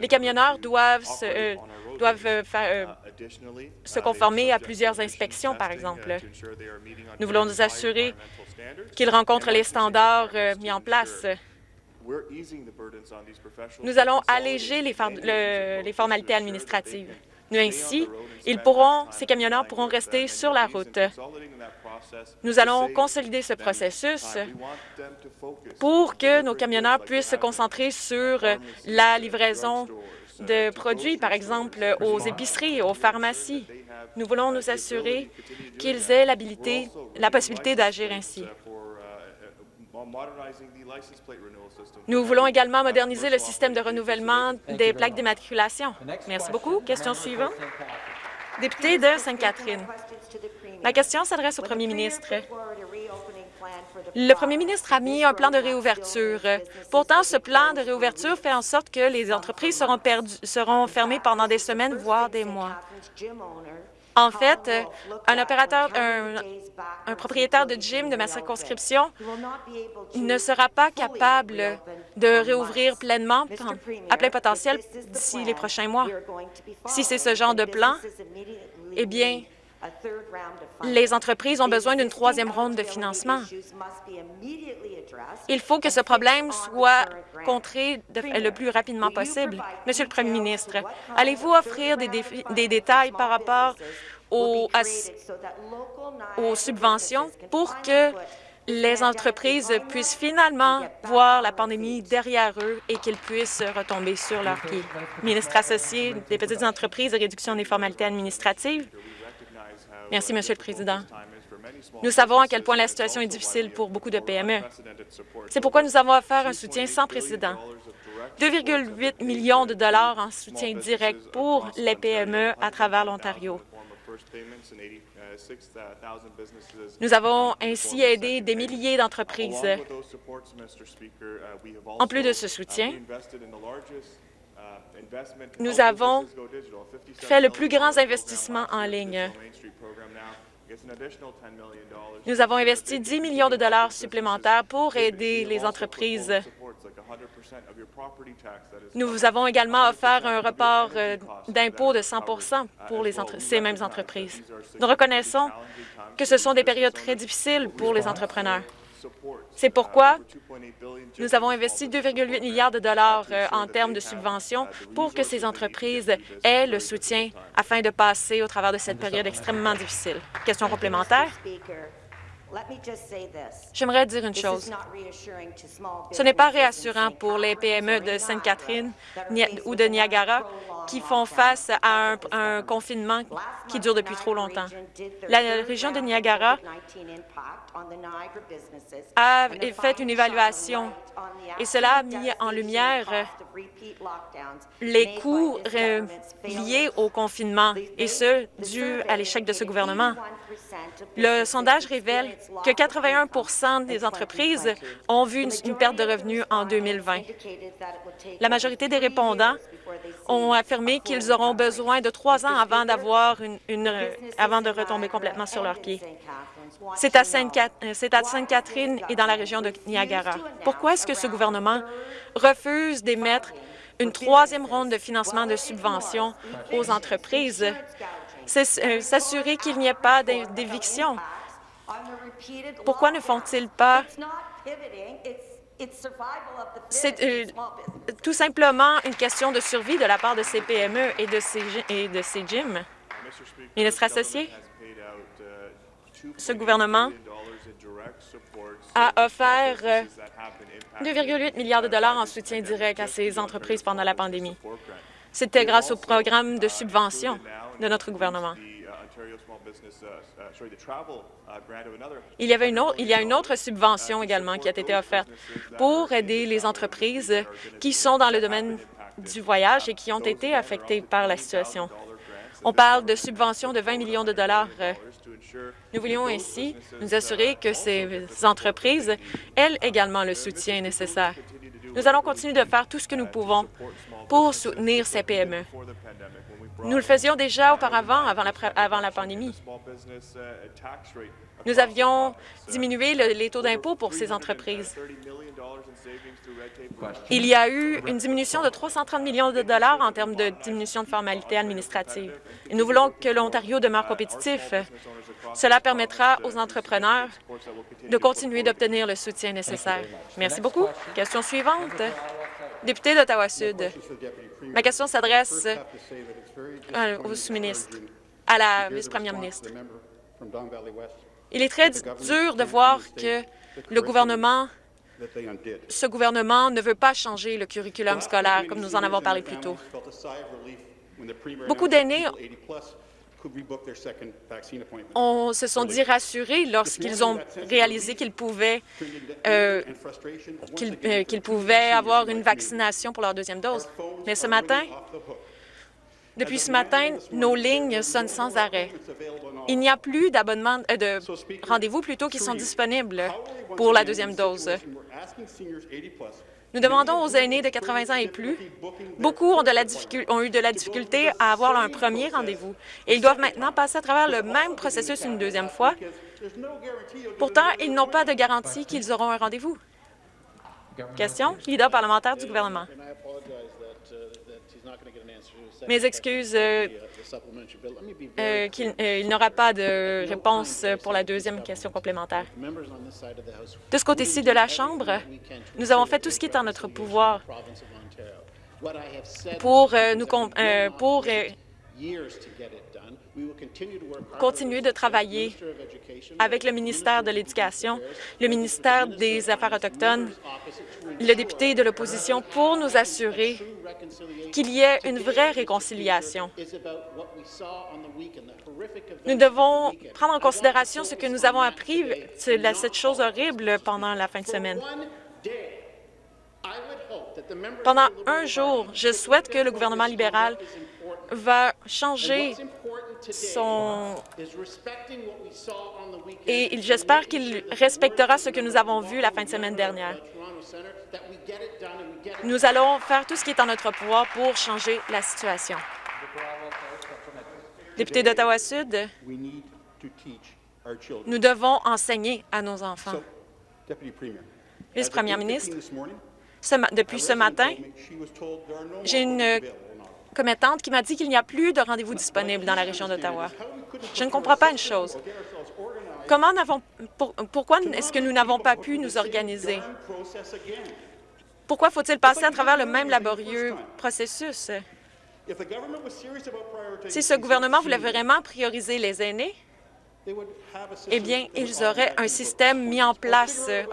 Les camionneurs doivent se, euh, doivent euh, euh, se conformer à plusieurs inspections, par exemple. Nous voulons nous assurer qu'ils rencontrent les standards mis en place. Nous allons alléger les, les formalités administratives. Ainsi, ces camionneurs pourront rester sur la route. Nous allons consolider ce processus pour que nos camionneurs puissent se concentrer sur la livraison de produits, par exemple aux épiceries, aux pharmacies. Nous voulons nous assurer qu'ils aient la possibilité d'agir ainsi. Nous voulons également moderniser le système de renouvellement des plaques d'immatriculation. Merci beaucoup. Question suivante. Député de Sainte-Catherine. Ma question s'adresse au premier ministre. Le premier ministre a mis un plan de réouverture. Pourtant, ce plan de réouverture fait en sorte que les entreprises seront, seront fermées pendant des semaines, voire des mois. En fait, un opérateur, un, propriétaire de gym de ma circonscription ne sera pas capable de réouvrir pleinement à plein potentiel d'ici les prochains mois. Si c'est ce genre de plan, eh bien, les entreprises ont besoin d'une troisième ronde de financement. Il faut que ce problème soit contré le plus rapidement possible. Monsieur le Premier ministre, allez-vous offrir des, des détails par rapport aux, aux subventions pour que les entreprises puissent finalement voir la pandémie derrière eux et qu'ils puissent retomber sur leurs pieds. Ministre associé des petites entreprises et réduction des formalités administratives, Merci, Monsieur le Président. Nous savons à quel point la situation est difficile pour beaucoup de PME. C'est pourquoi nous avons offert un soutien sans précédent. 2,8 millions de dollars en soutien direct pour les PME à travers l'Ontario. Nous avons ainsi aidé des milliers d'entreprises. En plus de ce soutien, nous avons fait le plus grand investissement en ligne. Nous avons investi 10 millions de dollars supplémentaires pour aider les entreprises. Nous avons également offert un report euh, d'impôt de 100% pour ces mêmes entreprises. Nous reconnaissons que ce sont des périodes très difficiles pour les entrepreneurs. C'est pourquoi nous avons investi 2,8 milliards de dollars euh, en termes de subventions pour que ces entreprises aient le soutien afin de passer au travers de cette période extrêmement difficile. Question complémentaire? J'aimerais dire une chose. Ce n'est pas réassurant pour les PME de Sainte-Catherine ou de Niagara qui font face à un, confinement qui dure depuis trop longtemps. La région de Niagara a fait une évaluation et cela a mis en lumière les coûts liés au confinement, et ce, dû à l'échec de ce gouvernement. Le sondage révèle que 81% des entreprises ont vu une, perte de revenus en 2020. La majorité des répondants ont affirmé qu'ils auront besoin de trois ans avant, de retomber complètement sur leurs pieds. C'est à Sainte-Catherine et dans la région de Niagara. Pourquoi est-ce que ce gouvernement refuse d'émettre une troisième ronde de financement de subventions aux entreprises? C'est s'assurer qu'il n'y ait pas d'éviction. Pourquoi ne font-ils pas c'est euh, tout simplement une question de survie de la part de ces PME et de ces, et de ces gyms. Ministre associé, ce gouvernement a offert 2,8 euh, milliards de dollars en soutien direct à ces entreprises pendant la pandémie. C'était grâce au programme de subvention de notre gouvernement. Il y, avait une autre, il y a une autre subvention également qui a été offerte pour aider les entreprises qui sont dans le domaine du voyage et qui ont été affectées par la situation. On parle de subventions de 20 millions de dollars. Nous voulions ainsi nous assurer que ces entreprises aient également le soutien nécessaire. Nous allons continuer de faire tout ce que nous pouvons pour soutenir ces PME. Nous le faisions déjà auparavant, avant la, pandémie. Nous avions diminué les taux d'impôt pour ces entreprises. Il y a eu une diminution de 330 millions de dollars en termes de diminution de formalités administratives. Nous voulons que l'Ontario demeure compétitif. Cela permettra aux entrepreneurs de continuer d'obtenir le soutien nécessaire. Merci beaucoup. Question suivante. Député d'Ottawa-Sud. Ma question s'adresse au sous-ministre, à la vice-première ministre. Il est très dur de voir que le gouvernement, ce gouvernement ne veut pas changer le curriculum scolaire, comme nous en avons parlé plus tôt. Beaucoup d'aînés se sont dit rassurés lorsqu'ils ont réalisé qu'ils pouvaient, euh, euh, qu'ils pouvaient avoir une vaccination pour leur deuxième dose. Mais ce matin, depuis ce matin, nos lignes sonnent sans arrêt. Il n'y a plus d'abonnement, euh, de rendez-vous plutôt qui sont disponibles pour la deuxième dose? Nous demandons aux aînés de 80 ans et plus. Beaucoup ont, eu de la difficulté à avoir un premier rendez-vous et ils doivent maintenant passer à travers le même processus une deuxième fois. Pourtant, ils n'ont pas de garantie qu'ils auront un rendez-vous. Question, leader parlementaire du gouvernement. Mes excuses euh, euh, qu'il euh, n'aura pas de réponse pour la deuxième question complémentaire. De ce côté-ci de la Chambre, nous avons fait tout ce qui est en notre pouvoir pour, nous, pour continuer de travailler avec le ministère de l'Éducation, le ministère des Affaires autochtones, le député de l'opposition pour nous assurer qu'il y ait une vraie réconciliation. Nous devons prendre en considération ce que nous avons appris, cette chose horrible pendant la fin de semaine. Pendant un jour, je souhaite que le gouvernement libéral va changer Et j'espère qu'il respectera ce que nous avons vu la fin de semaine dernière. Nous allons faire tout ce qui est en notre pouvoir pour changer la situation. Député d'Ottawa-Sud, nous devons enseigner à nos enfants. Vice-première ministre, depuis ce matin, j'ai une commettante qui m'a dit qu'il n'y a plus de rendez-vous disponibles dans la région d'Ottawa. Je ne comprends pas une chose. Comment pourquoi est-ce que nous n'avons pas pu nous organiser? Pourquoi faut-il passer à travers le même laborieux processus? Si ce gouvernement voulait vraiment prioriser les aînés, eh bien, ils auraient un système mis en place euh,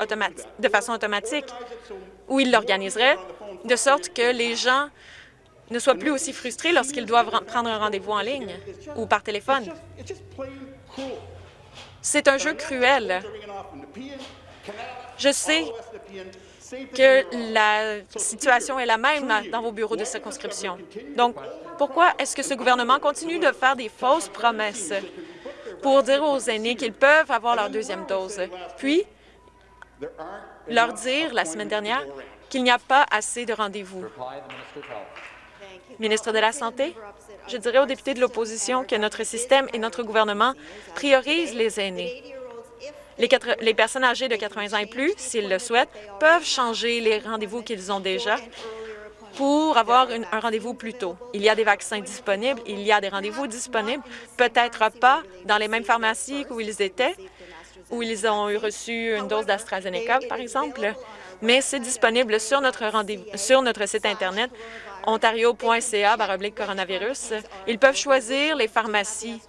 de façon automatique où ils l'organiseraient de sorte que les gens ne soient plus aussi frustrés lorsqu'ils doivent prendre un rendez-vous en ligne ou par téléphone. C'est un jeu cruel. Je sais que la situation est la même dans vos bureaux de circonscription. Donc, pourquoi est-ce que ce gouvernement continue de faire des fausses promesses pour dire aux aînés qu'ils peuvent avoir leur deuxième dose, puis leur dire la semaine dernière qu'il n'y a pas assez de rendez-vous? Ministre de la Santé, je dirais aux députés de l'opposition que notre système et notre gouvernement priorisent les aînés. Les, personnes âgées de 80 ans et plus, s'ils le souhaitent, peuvent changer les rendez-vous qu'ils ont déjà pour avoir un rendez-vous plus tôt. Il y a des vaccins disponibles, il y a des rendez-vous disponibles, peut-être pas dans les mêmes pharmacies où ils étaient, où ils ont reçu une dose d'AstraZeneca, par exemple, mais c'est disponible sur notre, site Internet ontario.ca coronavirus. Ils peuvent choisir les pharmacies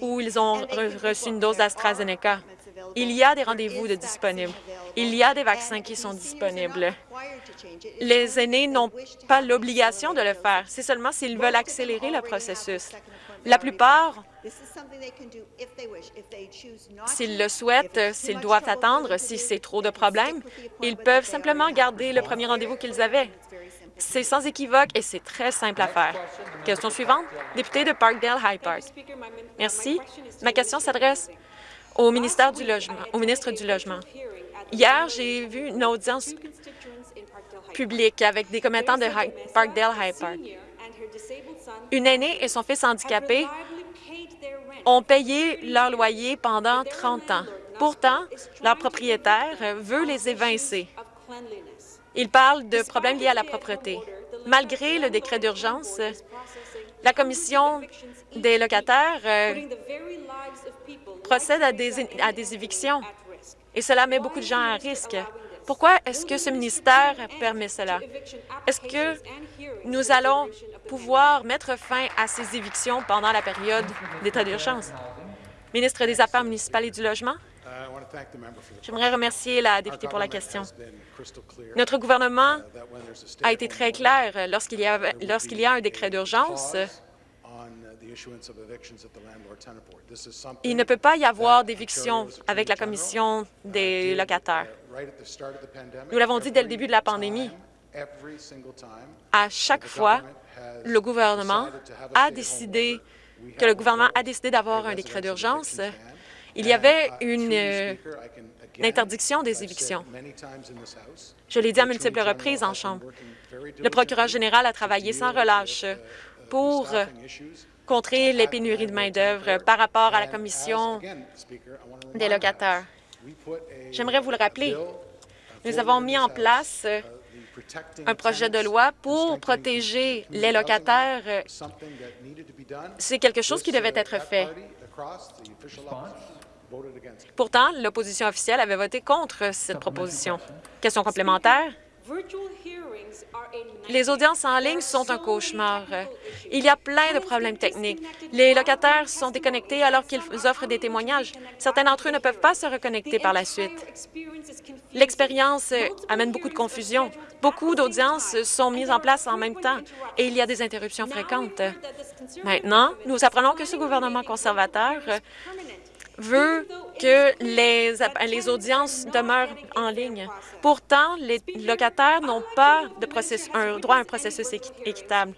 où ils ont reçu une dose d'AstraZeneca. Il y a des rendez-vous de disponibles. Il y a des vaccins qui sont disponibles. Les aînés n'ont pas l'obligation de le faire. C'est seulement s'ils veulent accélérer le processus. La plupart, s'ils le souhaitent, s'ils doivent attendre, si c'est trop de problèmes, ils peuvent simplement garder le premier rendez-vous qu'ils avaient. C'est sans équivoque et c'est très simple à faire. Question suivante, député de Parkdale High Park. Merci. Ma question s'adresse au ministère du Logement, au ministre du Logement. Hier, j'ai vu une audience publique avec des commettants de Parkdale High Park. Une aînée et son fils handicapés ont payé leur loyer pendant 30 ans. Pourtant, leur propriétaire veut les évincer. Il parle de problèmes liés à la propreté. Malgré le décret d'urgence, la Commission des locataires euh, procède à des, à des évictions et cela met beaucoup de gens à risque. Pourquoi est-ce que ce ministère permet cela? Est-ce que nous allons pouvoir mettre fin à ces évictions pendant la période d'état d'urgence? Ministre des Affaires municipales et du Logement. J'aimerais remercier la députée pour la question. Notre gouvernement a été très clair lorsqu'il y, y, a un décret d'urgence. Il ne peut pas y avoir d'éviction avec la Commission des locataires. Nous l'avons dit dès le début de la pandémie. À chaque fois, le gouvernement a décidé que le gouvernement a décidé d'avoir un décret d'urgence il y avait une, euh, interdiction des évictions. Je l'ai dit à multiples reprises en Chambre. Le procureur général a travaillé sans relâche pour contrer les pénuries de main-d'œuvre par rapport à la Commission des locataires. J'aimerais vous le rappeler. Nous avons mis en place un projet de loi pour protéger les locataires. C'est quelque chose qui devait être fait. Pourtant, l'opposition officielle avait voté contre cette proposition. Question complémentaire, Les audiences en ligne sont un cauchemar. Il y a plein de problèmes techniques. Les locataires sont déconnectés alors qu'ils offrent des témoignages. Certains d'entre eux ne peuvent pas se reconnecter par la suite. L'expérience amène beaucoup de confusion. Beaucoup d'audiences sont mises en place en même temps et il y a des interruptions fréquentes. Maintenant, nous apprenons que ce gouvernement conservateur veut que les, les audiences demeurent en ligne. Pourtant, les locataires n'ont pas de un droit à un processus équitable.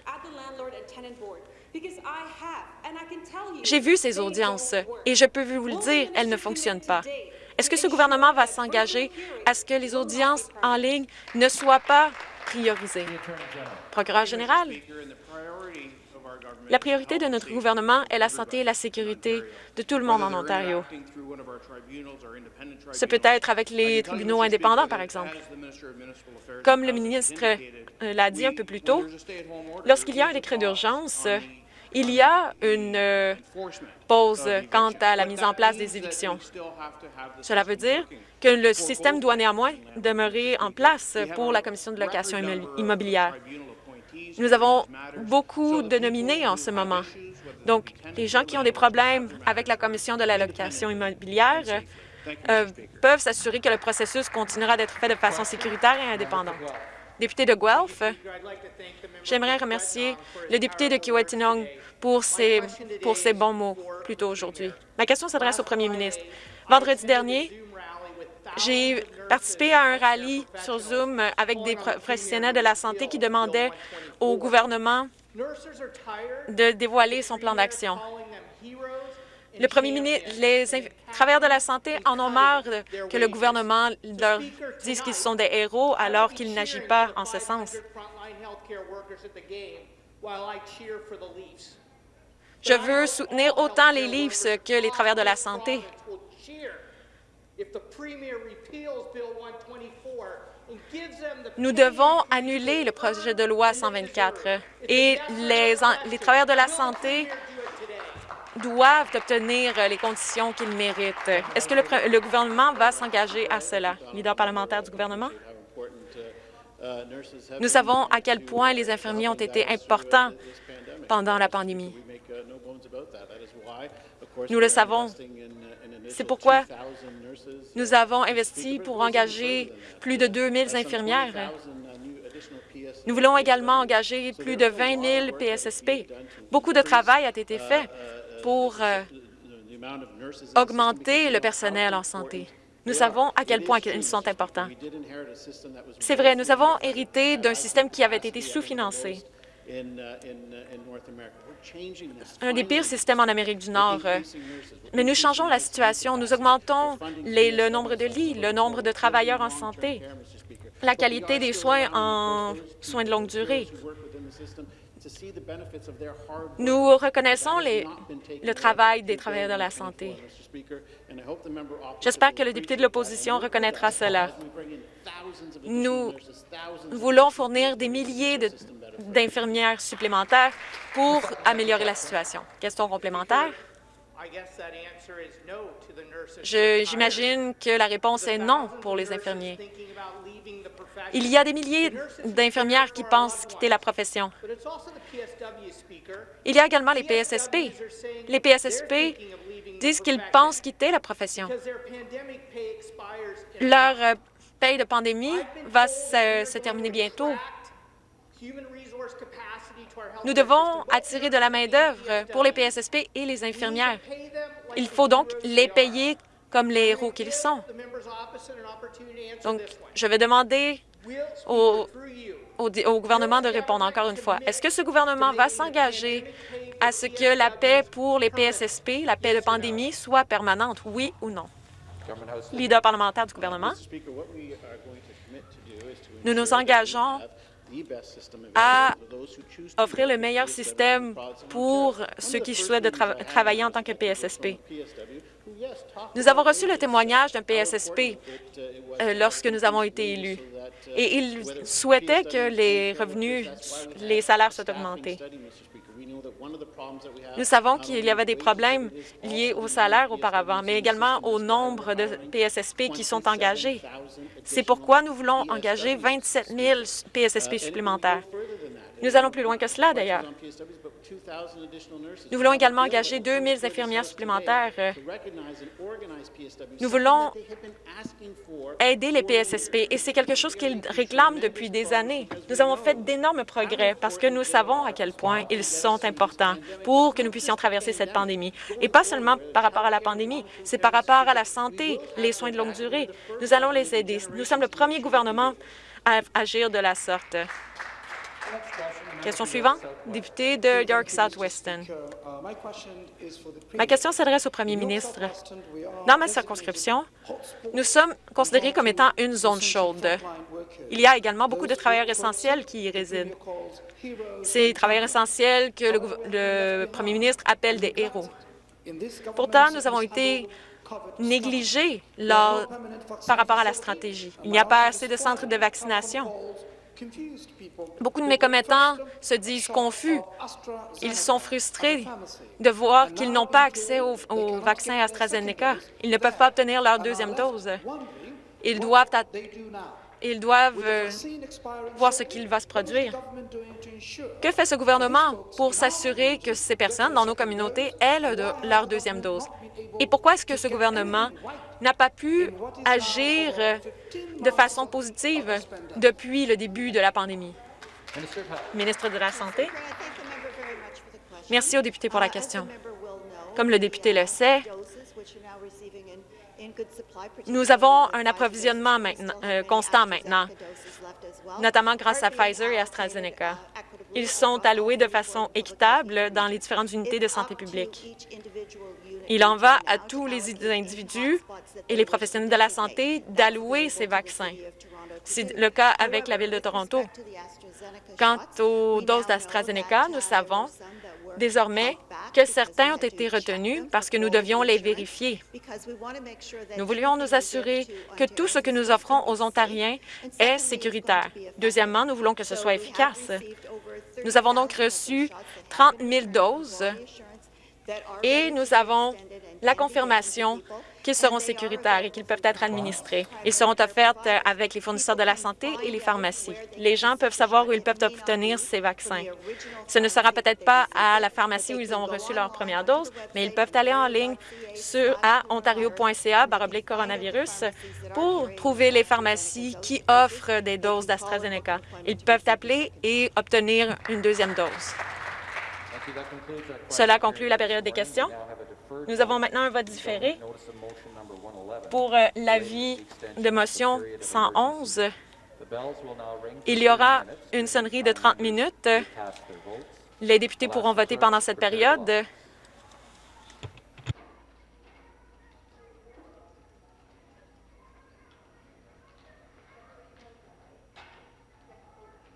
J'ai vu ces audiences et je peux vous le dire, elles ne fonctionnent pas. Est-ce que ce gouvernement va s'engager à ce que les audiences en ligne ne soient pas priorisées? Procureur général, la priorité de notre gouvernement est la santé et la sécurité de tout le monde en Ontario. Ce peut être avec les tribunaux indépendants, par exemple. Comme le ministre euh, l'a dit un peu plus tôt, lorsqu'il y a un décret d'urgence, il y a une euh, pause quant à la mise en place des évictions. Cela veut dire que le système doit néanmoins demeurer en place pour la Commission de location immobilière. Nous avons beaucoup de nominés en ce moment. Donc, les gens qui ont des problèmes avec la Commission de la location immobilière euh, peuvent s'assurer que le processus continuera d'être fait de façon sécuritaire et indépendante. Député de Guelph, j'aimerais remercier le député de Kiwetinong pour ses, pour ses bons mots plus tôt aujourd'hui. Ma question s'adresse au premier ministre. Vendredi dernier, j'ai participé à un rallye sur Zoom avec des professionnels de la santé qui demandaient au gouvernement de dévoiler son plan d'action. Le premier ministre, les travailleurs de la santé en ont marre que le gouvernement leur dise qu'ils sont des héros alors qu'il n'agit pas en ce sens. Je veux soutenir autant les Leafs que les travailleurs de la santé. Nous devons annuler le projet de loi 124 et les, les travailleurs de la santé doivent obtenir les conditions qu'ils méritent. Est-ce que le, le, gouvernement va s'engager à cela? Leader parlementaire du gouvernement? Nous savons à quel point les infirmiers ont été importants pendant la pandémie. Nous le savons. C'est pourquoi nous avons investi pour engager plus de 2 000 infirmières. Nous voulons également engager plus de 20 000 PSSP. Beaucoup de travail a été fait pour euh, augmenter le personnel en santé. Nous savons à quel point ils sont importants. C'est vrai, nous avons hérité d'un système qui avait été sous-financé un des pires systèmes en Amérique du Nord. Mais nous changeons la situation. Nous augmentons le nombre de lits, le nombre de travailleurs en santé, la qualité des soins en soins de longue durée. Nous reconnaissons le travail des travailleurs de la santé. J'espère que le député de l'opposition reconnaîtra cela. Nous voulons fournir des milliers d'infirmières supplémentaires pour améliorer la situation. Question complémentaire? J'imagine que la réponse est non pour les infirmiers. Il y a des milliers d'infirmières qui pensent quitter la profession. Il y a également les PSSP. Les PSSP disent qu'ils pensent quitter la profession. Leur euh, paye de pandémie va se, terminer bientôt. Nous devons attirer de la main-d'œuvre pour les PSSP et les infirmières. Il faut donc les payer comme les héros qu'ils sont. Donc, je vais demander au, au, gouvernement de répondre encore une fois. Est-ce que ce gouvernement va s'engager à ce que la paix pour les PSSP, la paix de pandémie, soit permanente, oui ou non? Leader parlementaire du gouvernement, nous nous engageons à offrir le meilleur système pour ceux qui souhaitent de travailler en tant que PSSP. Nous avons reçu le témoignage d'un PSSP euh, lorsque nous avons été élus, et il souhaitait que les revenus, les salaires soient augmentés. Nous savons qu'il y avait des problèmes liés au salaire auparavant, mais également au nombre de PSSP qui sont engagés. C'est pourquoi nous voulons engager 27 000 PSSP supplémentaires. Nous allons plus loin que cela, d'ailleurs. Nous voulons également engager 2 000 infirmières supplémentaires. Nous voulons aider les PSSP et c'est quelque chose qu'ils réclament depuis des années. Nous avons fait d'énormes progrès parce que nous savons à quel point ils sont importants pour que nous puissions traverser cette pandémie. Et pas seulement par rapport à la pandémie, c'est par rapport à la santé, les soins de longue durée. Nous allons les aider. Nous sommes le premier gouvernement à agir de la sorte. Question suivante, député de York South-Weston. Ma question s'adresse au premier ministre. Dans ma circonscription, nous sommes considérés comme étant une zone chaude. Il y a également beaucoup de travailleurs essentiels qui y résident. Ces travailleurs essentiels que le, le premier ministre appelle des héros. Pourtant, nous avons été négligés par rapport à la stratégie. Il n'y a pas assez de centres de vaccination. Beaucoup de mes commettants se disent confus. Ils sont frustrés de voir qu'ils n'ont pas accès au, vaccin AstraZeneca. Ils ne peuvent pas obtenir leur deuxième dose. Ils doivent, ils doivent euh, voir ce qu'il va se produire. Que fait ce gouvernement pour s'assurer que ces personnes dans nos communautés aient leur deuxième dose? Et pourquoi est-ce que ce gouvernement n'a pas pu agir de façon positive depuis le début de la pandémie. Ministre de la Santé. Merci au député pour la question. Comme le député le sait, nous avons un approvisionnement euh, constant maintenant, notamment grâce à Pfizer et AstraZeneca. Ils sont alloués de façon équitable dans les différentes unités de santé publique. Il en va à tous les individus et les professionnels de la santé d'allouer ces vaccins. C'est le cas avec la Ville de Toronto. Quant aux doses d'AstraZeneca, nous savons désormais que certains ont été retenus parce que nous devions les vérifier. Nous voulions nous assurer que tout ce que nous offrons aux Ontariens est sécuritaire. Deuxièmement, nous voulons que ce soit efficace. Nous avons donc reçu 30 000 doses et nous avons la confirmation qu'ils seront sécuritaires et qu'ils peuvent être administrés. Ils seront offerts avec les fournisseurs de la santé et les pharmacies. Les gens peuvent savoir où ils peuvent obtenir ces vaccins. Ce ne sera peut-être pas à la pharmacie où ils ont reçu leur première dose, mais ils peuvent aller en ligne sur à ontario.ca coronavirus pour trouver les pharmacies qui offrent des doses d'AstraZeneca. Ils peuvent appeler et obtenir une deuxième dose. Cela conclut la période des questions. Nous avons maintenant un vote différé pour euh, l'avis de motion 111. Il y aura une sonnerie de 30 minutes. Les députés pourront voter pendant cette période.